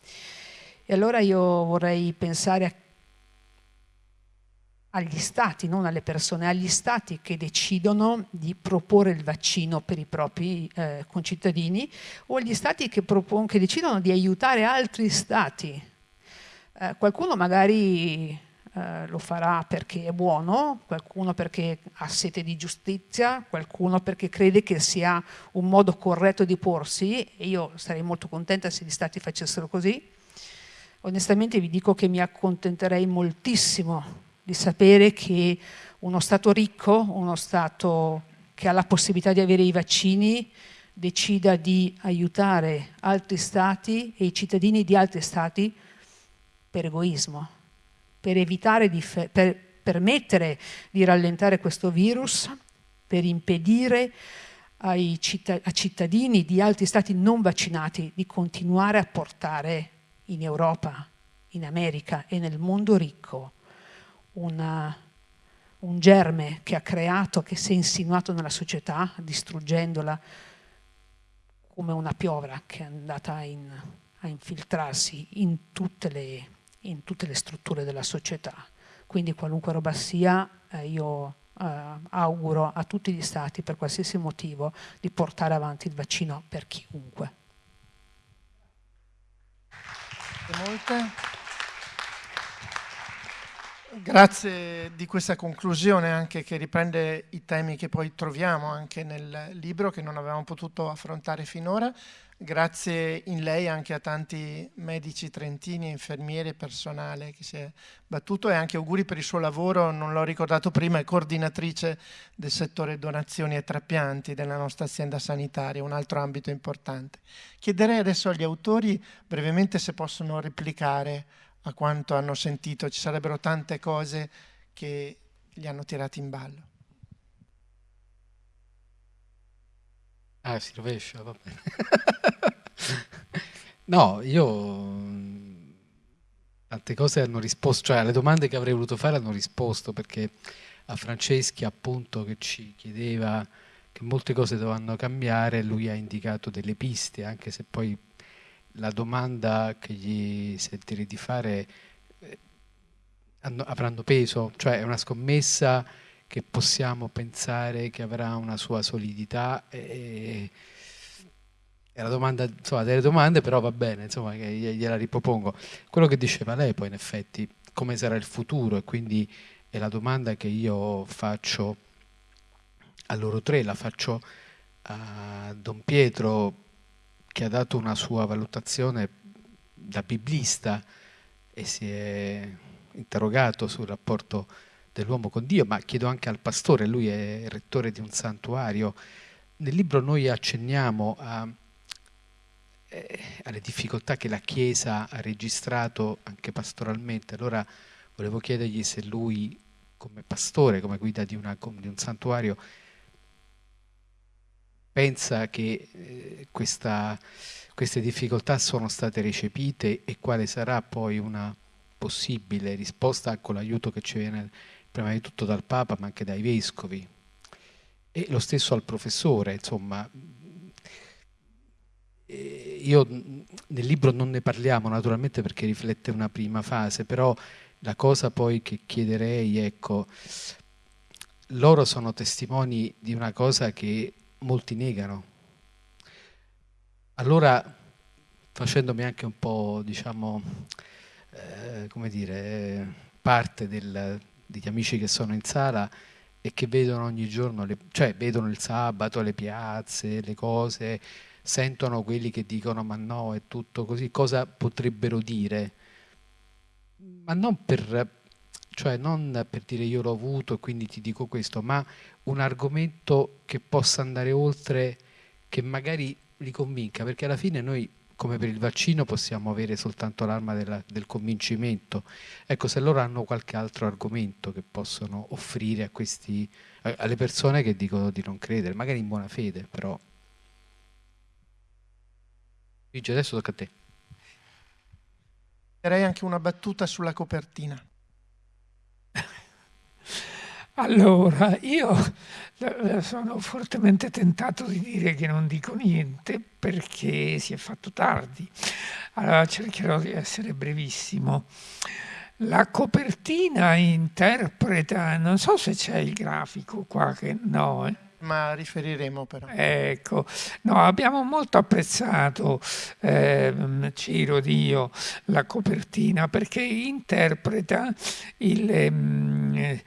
E allora io vorrei pensare a agli stati, non alle persone, agli stati che decidono di proporre il vaccino per i propri eh, concittadini o agli stati che, che, decidono di aiutare altri stati. Eh, qualcuno magari eh, lo farà perché è buono, qualcuno perché ha sete di giustizia, qualcuno perché crede che sia un modo corretto di porsi e io sarei molto contenta se gli stati facessero così. Onestamente vi dico che mi accontenterei moltissimo di sapere che uno Stato ricco, uno Stato che ha la possibilità di avere i vaccini, decida di aiutare altri Stati e i cittadini di altri Stati per egoismo, per evitare di per permettere di rallentare questo virus, per impedire ai citt cittadini di altri Stati non vaccinati di continuare a portare in Europa, in America e nel mondo ricco una, un germe che ha creato, che si è insinuato nella società, distruggendola come una piovra che è andata in, a infiltrarsi in tutte, le, in tutte, le, strutture della società. Quindi qualunque roba sia, eh, io eh, auguro a tutti gli stati, per qualsiasi motivo, di portare avanti il vaccino per chiunque.
Grazie di questa conclusione anche che riprende i temi che poi troviamo anche nel libro che non avevamo potuto affrontare finora. Grazie in lei anche a tanti medici trentini, infermieri e personale che si è battuto e anche auguri per il suo lavoro, non l'ho ricordato prima, è coordinatrice del settore donazioni e trapianti della nostra azienda sanitaria, un altro ambito importante. Chiederei adesso agli autori brevemente se possono replicare a quanto hanno sentito, ci sarebbero tante cose che li hanno tirati in ballo.
Ah, si rovescia, va bene. no, io tante cose hanno risposto, cioè alle domande che avrei voluto fare hanno risposto perché a Franceschi appunto che ci chiedeva che molte cose dovevano cambiare, lui ha indicato delle piste, anche se poi la domanda che gli sentirei di fare eh, avranno peso, cioè è una scommessa che possiamo pensare che avrà una sua solidità e, è la domanda, insomma, delle domande, però va bene, insomma, gliela ripropongo. Quello che diceva lei poi in effetti, come sarà il futuro e quindi è la domanda che io faccio a loro tre, la faccio a Don Pietro che ha dato una sua valutazione da biblista e si è interrogato sul rapporto dell'uomo con Dio, ma chiedo anche al pastore, lui è rettore di un santuario. Nel libro noi accenniamo a, eh, alle difficoltà che la Chiesa ha registrato anche pastoralmente. Allora volevo chiedergli se lui, come pastore, come guida di, una, di un santuario, pensa che eh, questa, queste difficoltà sono state recepite e quale sarà poi una possibile risposta con l'aiuto che ci viene prima di tutto dal Papa ma anche dai Vescovi e lo stesso al professore, insomma. Io nel libro non ne parliamo naturalmente perché riflette una prima fase, però la cosa poi che chiederei, ecco, loro sono testimoni di una cosa che molti negano. Allora, facendomi anche un po', diciamo, eh, come dire, parte del, degli amici che sono in sala e che vedono ogni giorno, le, cioè vedono il sabato, le piazze, le cose, sentono quelli che dicono ma no, è tutto così, cosa potrebbero dire? Ma non per, cioè non per dire io l'ho avuto e quindi ti dico questo, ma un argomento che possa andare oltre, che magari li convinca, perché alla fine noi come per il vaccino possiamo avere soltanto l'arma del convincimento. Ecco, se loro hanno qualche altro argomento che possono offrire a questi, alle persone che dicono di non credere, magari in buona fede, però. Luigi, adesso tocca a te.
Direi anche una battuta sulla copertina.
Allora, io eh, sono fortemente tentato di dire che non dico niente perché si è fatto tardi. Allora cercherò di essere brevissimo. La copertina interpreta, non so se c'è il grafico qua, che no. Eh.
Ma riferiremo però.
Ecco, no, abbiamo molto apprezzato, eh, Ciro Dio, la copertina perché interpreta il... Eh,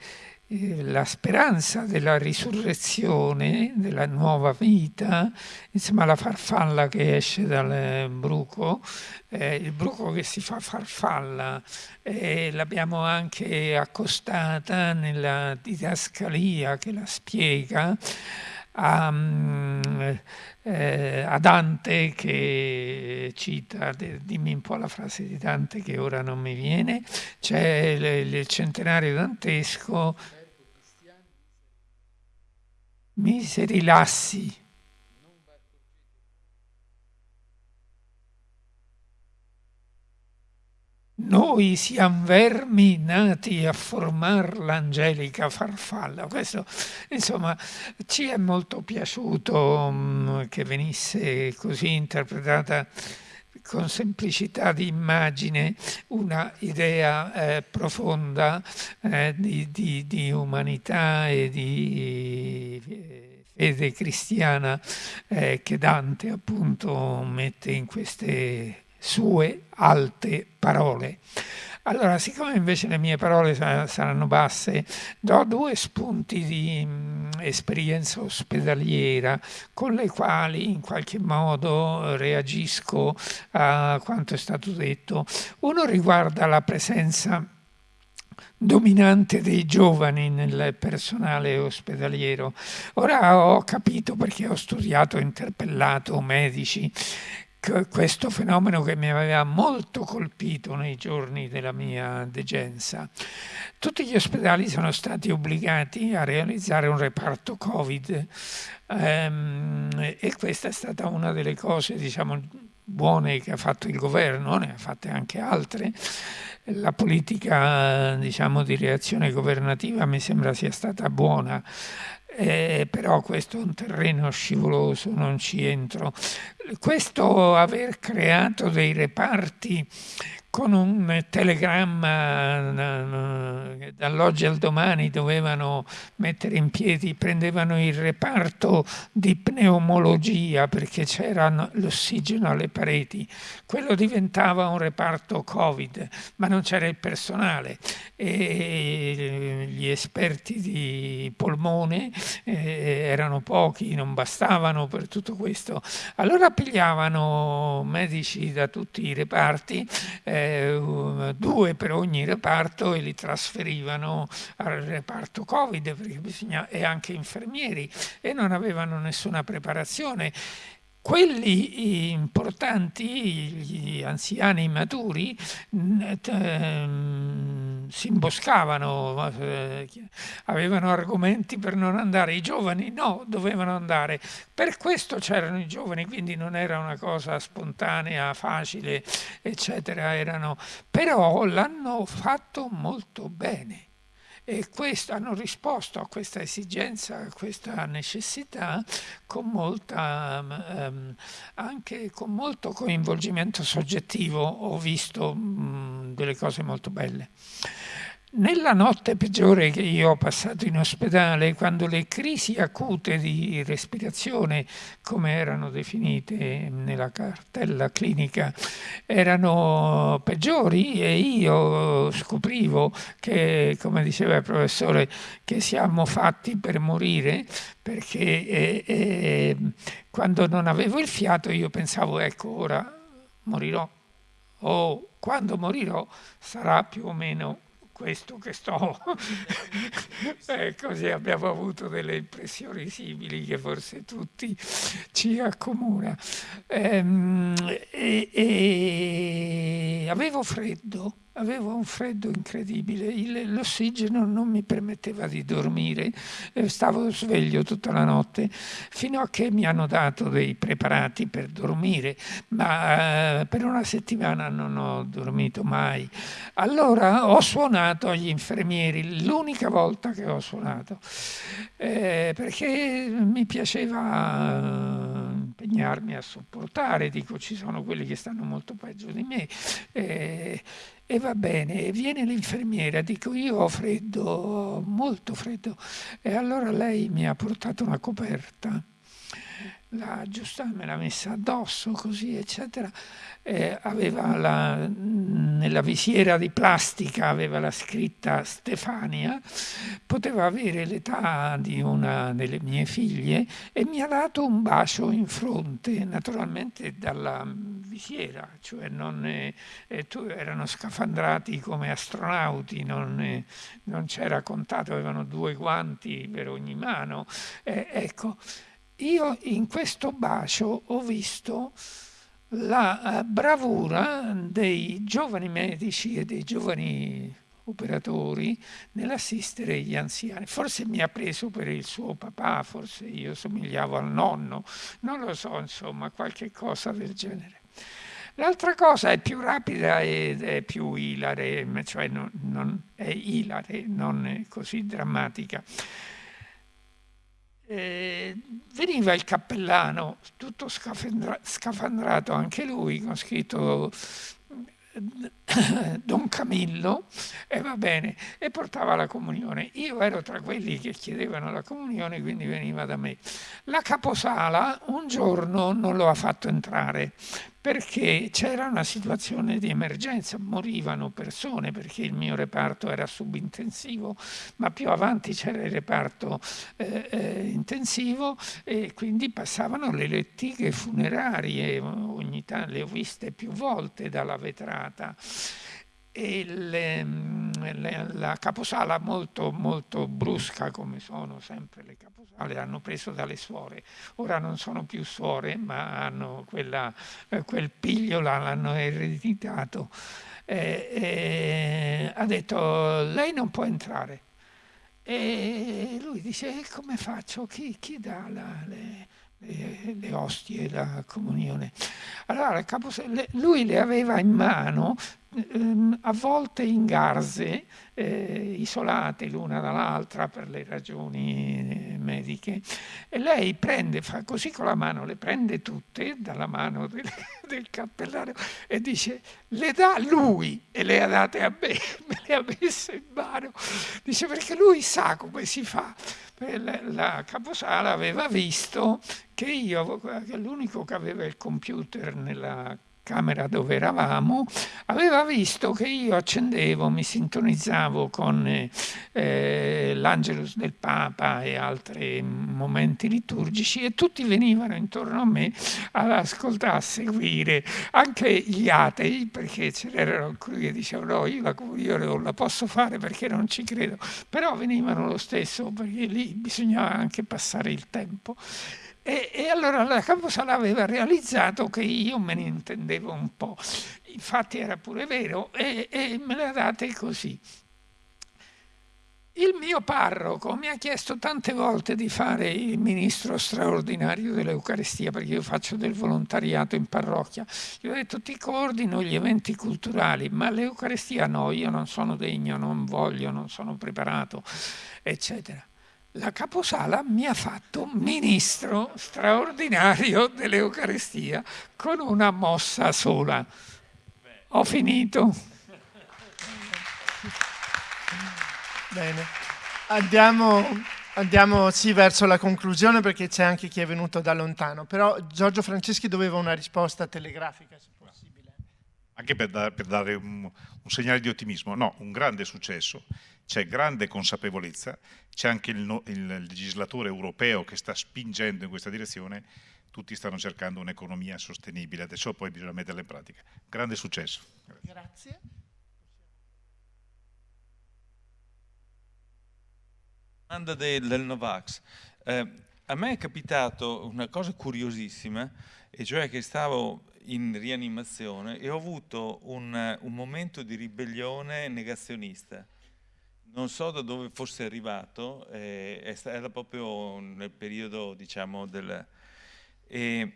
la speranza della risurrezione, della nuova vita, insomma la farfalla che esce dal bruco, eh, il bruco che si fa farfalla, eh, l'abbiamo anche accostata nella didascalia che la spiega. A, eh, a, Dante che cita, dimmi un po' la frase di Dante che ora non mi viene, c'è il, il centenario dantesco miseri lassi. Noi siamo vermi nati a formare l'angelica farfalla. Questo, insomma, ci è molto piaciuto um, che venisse così interpretata con semplicità di immagine una idea eh, profonda eh, di, di, di, umanità e di eh, fede cristiana eh, che Dante appunto mette in queste sue alte parole. Allora, siccome invece le mie parole saranno basse, do due spunti di mh, esperienza ospedaliera con le quali in qualche modo reagisco a quanto è stato detto. Uno riguarda la presenza dominante dei giovani nel personale ospedaliero. Ora ho capito perché ho studiato interpellato medici questo fenomeno che mi aveva molto colpito nei giorni della mia degenza. Tutti gli ospedali sono stati obbligati a realizzare un reparto Covid ehm, e questa è stata una delle cose, diciamo, buone che ha fatto il governo, ne ha fatte anche altre. La politica diciamo, di reazione governativa mi sembra sia stata buona eh, però questo è un terreno scivoloso, non ci entro. Questo aver creato dei reparti con un telegramma eh, dall'oggi al domani dovevano mettere in piedi, prendevano il reparto di pneumologia perché c'era l'ossigeno alle pareti, quello diventava un reparto Covid, ma non c'era il personale e gli esperti di polmone eh, erano pochi, non bastavano per tutto questo. Allora pigliavano medici da tutti i reparti, eh, eh, due per ogni reparto e li trasferivano al reparto Covid bisogna, e anche infermieri e non avevano nessuna preparazione. Quelli importanti, gli anziani maturi, ehm, si imboscavano, eh, avevano argomenti per non andare, i giovani no, dovevano andare. Per questo c'erano i giovani, quindi non era una cosa spontanea, facile, eccetera, erano, però l'hanno fatto molto bene e questo, hanno risposto a questa esigenza, a questa necessità con molta, um, anche con molto coinvolgimento soggettivo. Ho visto um, delle cose molto belle. Nella notte peggiore che io ho passato in ospedale, quando le crisi acute di respirazione, come erano definite nella cartella clinica, erano peggiori e io scoprivo che, come diceva il professore, che siamo fatti per morire, perché eh, eh, quando non avevo il fiato io pensavo, ecco, ora morirò, o quando morirò sarà più o meno questo che sto... eh, così abbiamo avuto delle impressioni simili che forse tutti ci accomuna. Ehm, e, e avevo freddo avevo un freddo incredibile, Il, l'ossigeno non mi permetteva di dormire, stavo sveglio tutta la notte, fino a che mi hanno dato dei preparati per dormire, ma eh, per una settimana non ho dormito mai. Allora ho suonato agli infermieri, l'unica volta che ho suonato, eh, perché mi piaceva eh, impegnarmi a sopportare, dico ci sono quelli che stanno molto peggio di me. Eh, e va bene, viene l'infermiera, dico io ho freddo, molto freddo, e allora lei mi ha portato una coperta la giusta me l'ha messa addosso così eccetera. Eh, aveva la, nella visiera di plastica aveva la scritta Stefania. Poteva avere l'età di una delle mie figlie e mi ha dato un bacio in fronte naturalmente dalla visiera cioè non eh, erano scafandrati come astronauti non, eh, non c'era contato avevano due guanti per ogni mano. Eh, ecco io in questo bacio ho visto la eh, bravura dei giovani medici e dei giovani operatori nell'assistere gli anziani. Forse mi ha preso per il suo papà, forse io somigliavo al nonno, non lo so, insomma, qualche cosa del genere. L'altra cosa è più rapida ed è più ilare, cioè non, non è ilare, non è così drammatica. Eh, veniva il cappellano, tutto scafandrato anche lui, con scritto Don Camillo, e va bene, e portava la comunione. Io ero tra quelli che chiedevano la comunione, quindi veniva da me. La caposala un giorno non lo ha fatto entrare perché c'era una situazione di emergenza, morivano persone perché il mio reparto era subintensivo, ma più avanti c'era il reparto eh, eh, intensivo e quindi passavano le lettighe funerarie, ogni tanto le ho viste più volte dalla vetrata e le, le, la caposala molto, molto brusca come sono sempre le caposale hanno preso dalle suore. Ora non sono più suore ma hanno quella, eh, quel piglio l'hanno ereditato. Eh, eh, ha detto lei non può entrare. E lui dice come faccio? Chi, chi dà la, le, le, le, ostie, la comunione. Allora, lui le aveva in mano ehm, a volte in garze eh, isolate l'una dall'altra per le ragioni eh, mediche e lei prende, fa così con la mano, le prende tutte dalla mano del, del cappellano e dice le dà lui e le ha date a me, me le ha messe in mano, dice perché lui sa come si fa. La, la caposala aveva visto che io, l'unico che aveva il computer nella camera dove eravamo, aveva visto che io accendevo, mi sintonizzavo con eh, l'Angelus del Papa e altri momenti liturgici e tutti venivano intorno a me ad ascoltare, a seguire, anche gli atei, perché c'erano alcuni che dicevano no, io la comunione non la posso fare perché non ci credo, però venivano lo stesso perché lì bisognava anche passare il tempo. E, e, allora la Camposala aveva realizzato che io me ne intendevo un po', infatti era pure vero, e, e me le ha date così. Il mio parroco mi ha chiesto tante volte di fare il ministro straordinario dell'Eucaristia perché io faccio del volontariato in parrocchia. Gli ho detto ti coordino gli eventi culturali, ma l'Eucaristia no, io non sono degno, non voglio, non sono preparato, eccetera la caposala mi ha fatto ministro straordinario dell'Eucaristia con una mossa sola. Ho finito.
Bene, andiamo, andiamo sì, verso la conclusione perché c'è anche chi è venuto da lontano, però Giorgio Franceschi doveva una risposta telegrafica.
Anche per, da, per dare un, un segnale di ottimismo, no, un grande successo c'è grande consapevolezza, c'è anche il, il, legislatore europeo che sta spingendo in questa direzione, tutti stanno cercando un'economia sostenibile, adesso poi bisogna metterla in pratica. Grande successo.
Grazie.
domanda del, del Novax. Eh, a me è capitato una cosa curiosissima, e cioè che stavo in rianimazione e ho avuto un, un momento di ribellione negazionista. Non so da dove fosse arrivato, eh, era proprio nel periodo, diciamo, del... E,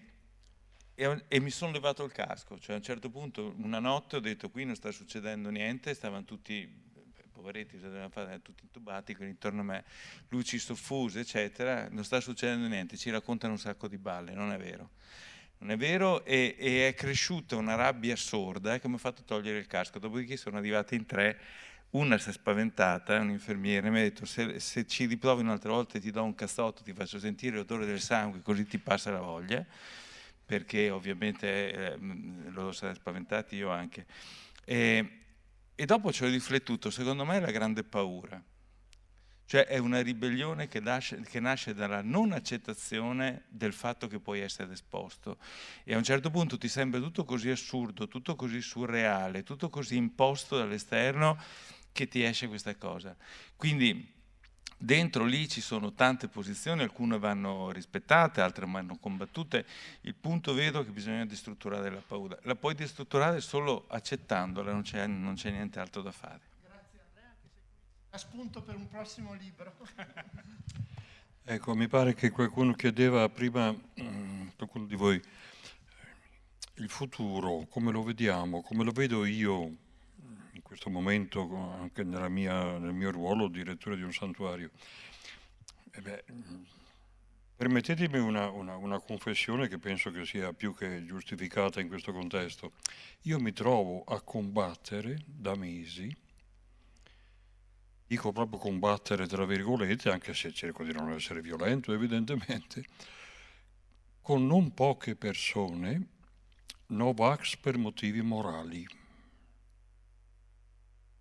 e, e, mi sono levato il casco, cioè a un certo punto una notte ho detto qui non sta succedendo niente, stavano tutti poveretti, tutti intubati, quindi intorno a me luci soffuse, eccetera, non sta succedendo niente, ci raccontano un sacco di balle, non è vero. Non è vero? E, e è cresciuta una rabbia sorda che mi ha fatto togliere il casco, dopodiché sono arrivati in tre, una si è spaventata, un infermiere, mi ha detto se, se ci riprovi un'altra volta ti do un cazzotto, ti faccio sentire l'odore del sangue così ti passa la voglia, perché ovviamente eh, loro sono spaventati, io anche. E, e dopo ci ho riflettuto, secondo me è la grande paura. Cioè è una ribellione che nasce, che nasce, dalla non accettazione del fatto che puoi essere esposto. E a un certo punto ti sembra tutto così assurdo, tutto così surreale, tutto così imposto dall'esterno che ti esce questa cosa. Quindi Dentro lì ci sono tante posizioni, alcune vanno rispettate, altre vanno combattute. Il punto vedo è che bisogna destrutturare la paura. La puoi destrutturare solo accettandola, non c'è, niente altro da fare.
Grazie Andrea, che sei a spunto per un prossimo libro.
ecco, mi pare che qualcuno chiedeva prima, mm, qualcuno di voi, il futuro, come lo vediamo, come lo vedo io questo momento anche mia, nel mio ruolo di direttore di un santuario. E beh, permettetemi una, una, una, confessione che penso che sia più che giustificata in questo contesto. Io mi trovo a combattere da mesi, dico proprio combattere tra virgolette, anche se cerco di non essere violento evidentemente, con non poche persone Novax per motivi morali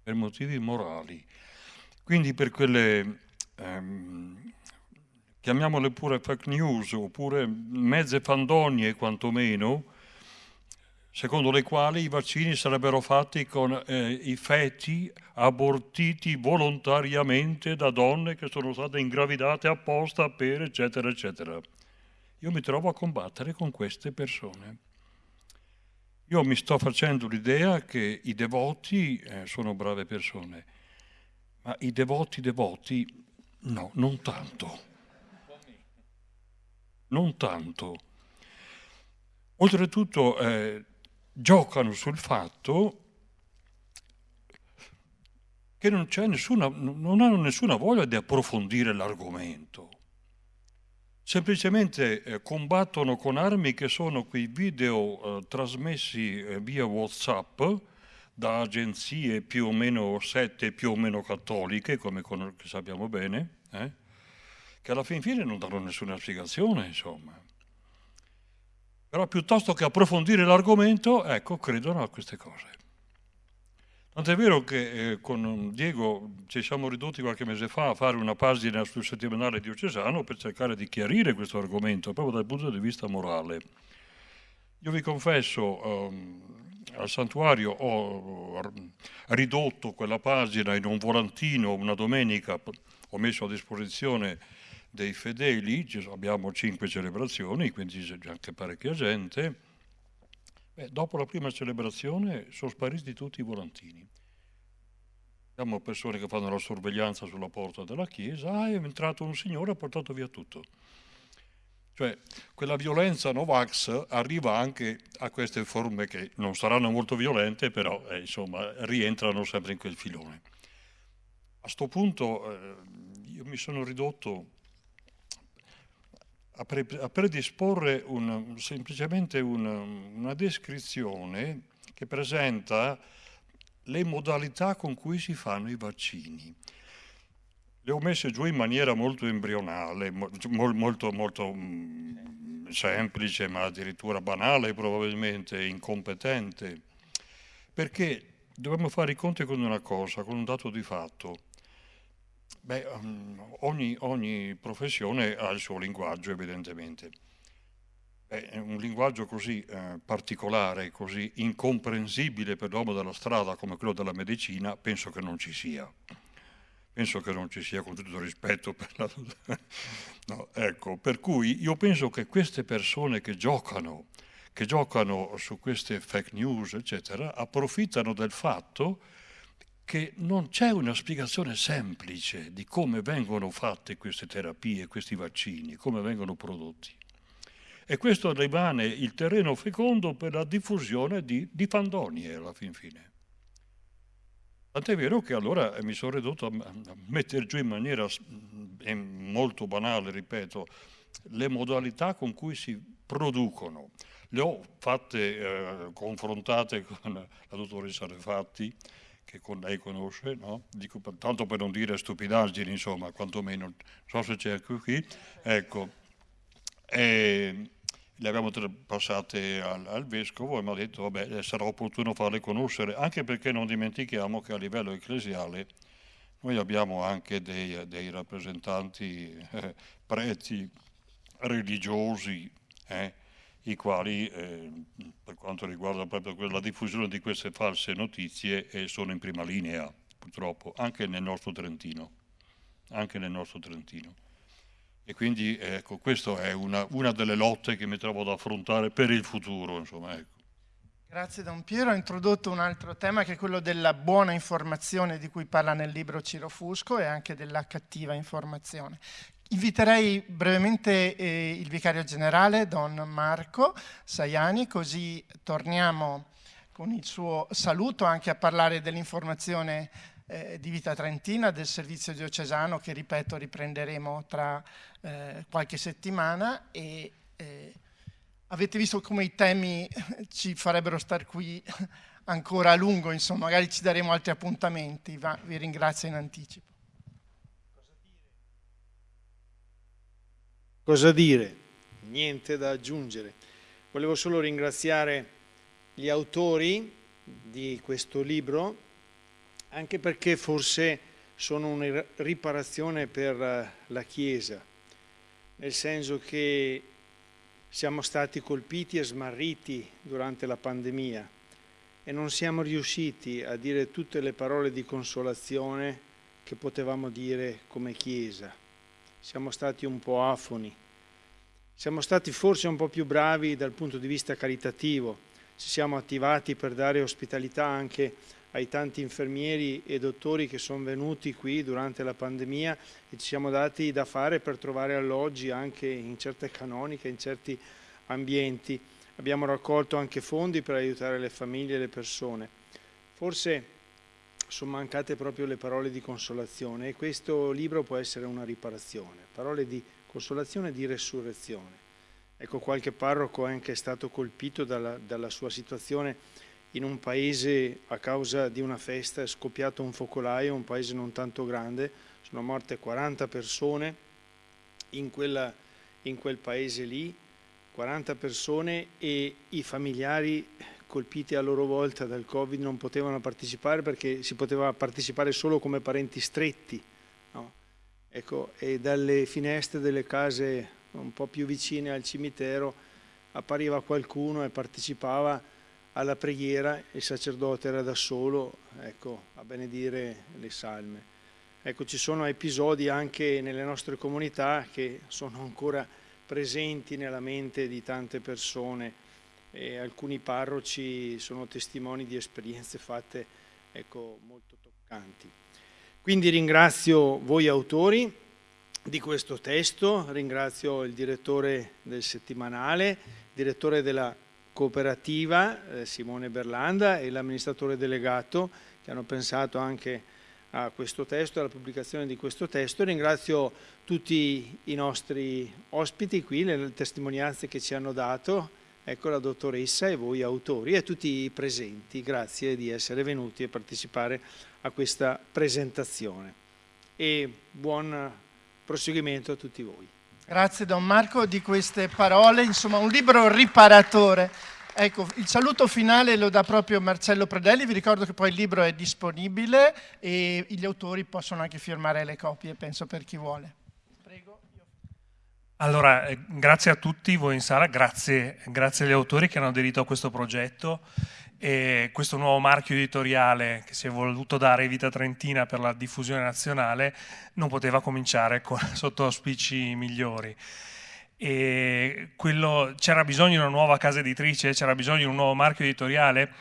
per motivi morali. Quindi per quelle, ehm, chiamiamole pure fake news, oppure mezze fandonie quantomeno, secondo le quali i vaccini sarebbero fatti con eh, i feti abortiti volontariamente da donne che sono state ingravidate apposta per eccetera eccetera. Io mi trovo a combattere con queste persone. Io mi sto facendo l'idea che i devoti eh, sono brave persone, ma i devoti devoti no, non tanto. Non tanto. Oltretutto eh, giocano sul fatto che non, nessuna, non hanno nessuna voglia di approfondire l'argomento semplicemente eh, combattono con armi che sono quei video eh, trasmessi eh, via Whatsapp da agenzie più o meno sette, più o meno cattoliche, come sappiamo bene, eh, che alla fin fine non danno nessuna spiegazione, insomma. Però piuttosto che approfondire l'argomento, ecco, credono a queste cose. Tant'è vero che eh, con Diego ci siamo ridotti qualche mese fa a fare una pagina sul settimanale diocesano per cercare di chiarire questo argomento proprio dal punto di vista morale. Io vi confesso, um, al santuario ho ridotto quella pagina in un volantino una domenica, ho messo a disposizione dei fedeli, abbiamo cinque celebrazioni, quindi c'è anche parecchia gente, Beh, dopo la prima celebrazione sono spariti tutti i volantini. Abbiamo persone che fanno la sorveglianza sulla porta della chiesa, ah, è entrato un signore e ha portato via tutto. Cioè, quella violenza Novax arriva anche a queste forme che non saranno molto violente, però eh, insomma rientrano sempre in quel filone. A questo punto eh, io mi sono ridotto a, pre, a predisporre un, semplicemente una, una descrizione che presenta le modalità con cui si fanno i vaccini. Le ho messe giù in maniera molto embrionale, molto, molto, molto mm, semplice, ma addirittura banale probabilmente, incompetente, perché dobbiamo fare i conti con una cosa, con un dato di fatto. Beh, um, ogni, ogni, professione ha il suo linguaggio, evidentemente. Beh, un linguaggio così eh, particolare, così incomprensibile per l'uomo della strada come quello della medicina, penso che non ci sia. penso che non ci sia con tutto il rispetto per la... no, ecco, per cui io penso che queste persone che giocano, che giocano su queste fake news, eccetera, approfittano del fatto che non c'è una spiegazione semplice di come vengono fatte queste terapie, questi vaccini, come vengono prodotti. E questo rimane il terreno fecondo per la diffusione di, di fandonie alla fin fine. Tant'è vero che allora mi sono ridotto a mettere giù in maniera molto banale, ripeto, le modalità con cui si producono. Le ho fatte, eh, confrontate con la dottoressa Refatti, che con lei conosce, no? Dico, tanto per non dire stupidaggini, insomma, quantomeno, so se c'è qui, ecco. E le abbiamo passate al, al, vescovo e mi ha detto, vabbè, sarà opportuno farle conoscere, anche perché non dimentichiamo che a livello ecclesiale noi abbiamo anche dei, dei rappresentanti eh, preti religiosi, eh, i quali, eh, per quanto riguarda proprio la diffusione di queste false notizie, eh, sono in prima linea, purtroppo, anche nel nostro Trentino. Nel nostro Trentino. E quindi ecco, questa è una, una, delle lotte che mi trovo ad affrontare per il futuro. Insomma, ecco.
Grazie Don Piero, ha introdotto un altro tema che è quello della buona informazione di cui parla nel libro Ciro Fusco e anche della cattiva informazione. Inviterei brevemente eh, il vicario generale, Don Marco Saiani, così torniamo con il suo saluto anche a parlare dell'informazione eh, di Vita Trentina, del servizio diocesano che, ripeto, riprenderemo tra eh, qualche settimana e eh, avete visto come i temi ci farebbero stare qui ancora a lungo, insomma, magari ci daremo altri appuntamenti, Va, vi ringrazio in anticipo.
Cosa dire? Niente da aggiungere. Volevo solo ringraziare gli autori di questo libro, anche perché forse sono una riparazione per eh, la Chiesa, nel senso che siamo stati colpiti e smarriti durante la pandemia e non siamo riusciti a dire tutte le parole di consolazione che potevamo dire come Chiesa siamo stati un po' afoni, siamo stati forse un po' più bravi dal punto di vista caritativo, ci siamo attivati per dare ospitalità anche ai tanti infermieri e dottori che sono venuti qui durante la pandemia e ci siamo dati da fare per trovare alloggi anche in certe canoniche, in certi ambienti. Abbiamo raccolto anche fondi per aiutare le famiglie e le persone. Forse sono mancate proprio le parole di consolazione e questo libro può essere una riparazione, parole di consolazione e di resurrezione. Ecco, qualche parroco è anche stato colpito dalla, dalla sua situazione in un paese a causa di una festa, è scoppiato un focolaio, un paese non tanto grande, sono morte 40 persone in, quella, in quel paese lì, 40 persone e i familiari colpiti a loro volta dal Covid non potevano partecipare perché si poteva partecipare solo come parenti stretti. No? Ecco, e dalle finestre delle case un po' più vicine al cimitero appariva qualcuno e partecipava alla preghiera, il sacerdote era da solo ecco, a benedire le salme. Ecco, ci sono episodi anche nelle nostre comunità che sono ancora presenti nella mente di tante persone e alcuni parroci sono testimoni di esperienze fatte ecco, molto toccanti. Quindi ringrazio voi autori di questo testo, ringrazio il direttore del settimanale, direttore della cooperativa eh, Simone Berlanda e l'amministratore delegato che hanno pensato anche a questo testo, alla pubblicazione di questo testo. Ringrazio tutti i nostri ospiti qui, le testimonianze che ci hanno dato Ecco la dottoressa e voi autori e tutti i presenti, grazie di essere venuti a partecipare a questa presentazione e buon proseguimento a tutti voi.
Grazie Don Marco di queste parole, insomma un libro riparatore. Ecco, il saluto finale lo dà proprio Marcello Predelli, vi ricordo che poi il libro è disponibile e gli autori possono anche firmare le copie, penso per chi vuole.
Allora, eh, grazie a tutti voi in sala, grazie, grazie, agli autori che hanno aderito a questo progetto e questo nuovo marchio editoriale che si è voluto dare Vita Trentina per la diffusione nazionale non poteva cominciare con, sotto auspici migliori. c'era bisogno di una nuova casa editrice, c'era bisogno di un nuovo marchio editoriale?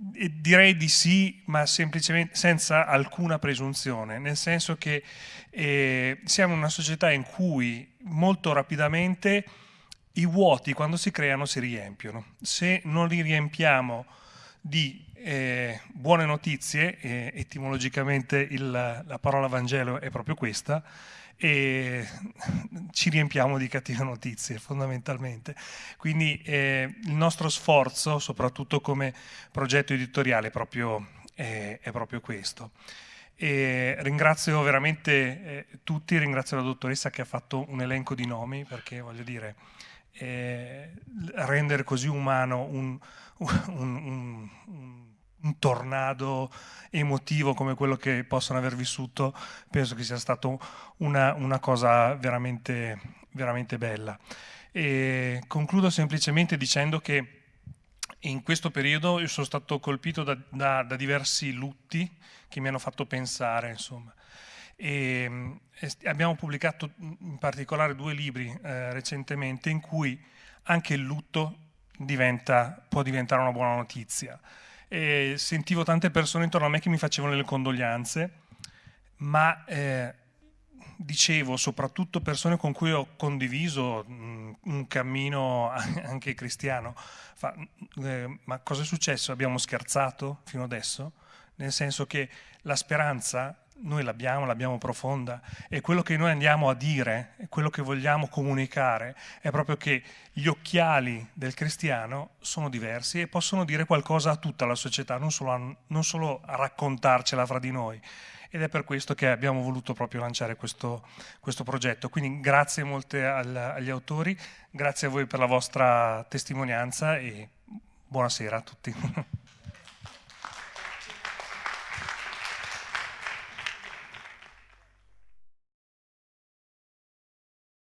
Direi di sì, ma semplicemente senza alcuna presunzione, nel senso che eh, siamo una società in cui molto rapidamente i vuoti quando si creano si riempiono. Se non li riempiamo di eh, buone notizie, eh, etimologicamente il, la parola Vangelo è proprio questa, e ci riempiamo di cattive notizie fondamentalmente. Quindi eh, il nostro sforzo, soprattutto come progetto editoriale, è proprio, è proprio questo. E ringrazio veramente eh, tutti, ringrazio la dottoressa che ha fatto un elenco di nomi perché voglio dire, eh, rendere così umano un, un, un, un, tornado emotivo come quello che possono aver vissuto, penso che sia stata una, una, cosa veramente, veramente bella. E concludo semplicemente dicendo che in questo periodo io sono stato colpito da, da, da diversi lutti che mi hanno fatto pensare, insomma. E, abbiamo pubblicato in particolare due libri eh, recentemente in cui anche il lutto diventa, può diventare una buona notizia. E sentivo tante persone intorno a me che mi facevano le condoglianze, ma eh, dicevo, soprattutto persone con cui ho condiviso mm, un cammino anche cristiano, fa, eh, ma cosa è successo? Abbiamo scherzato fino adesso? Nel senso che la speranza noi l'abbiamo, l'abbiamo profonda e quello che noi andiamo a dire, quello che vogliamo comunicare è proprio che gli occhiali del cristiano sono diversi e possono dire qualcosa a tutta la società, non solo a, non solo a raccontarcela fra di noi. Ed è per questo che abbiamo voluto proprio lanciare questo, questo progetto. Quindi grazie molte al, agli autori, grazie a voi per la vostra testimonianza e buonasera a tutti.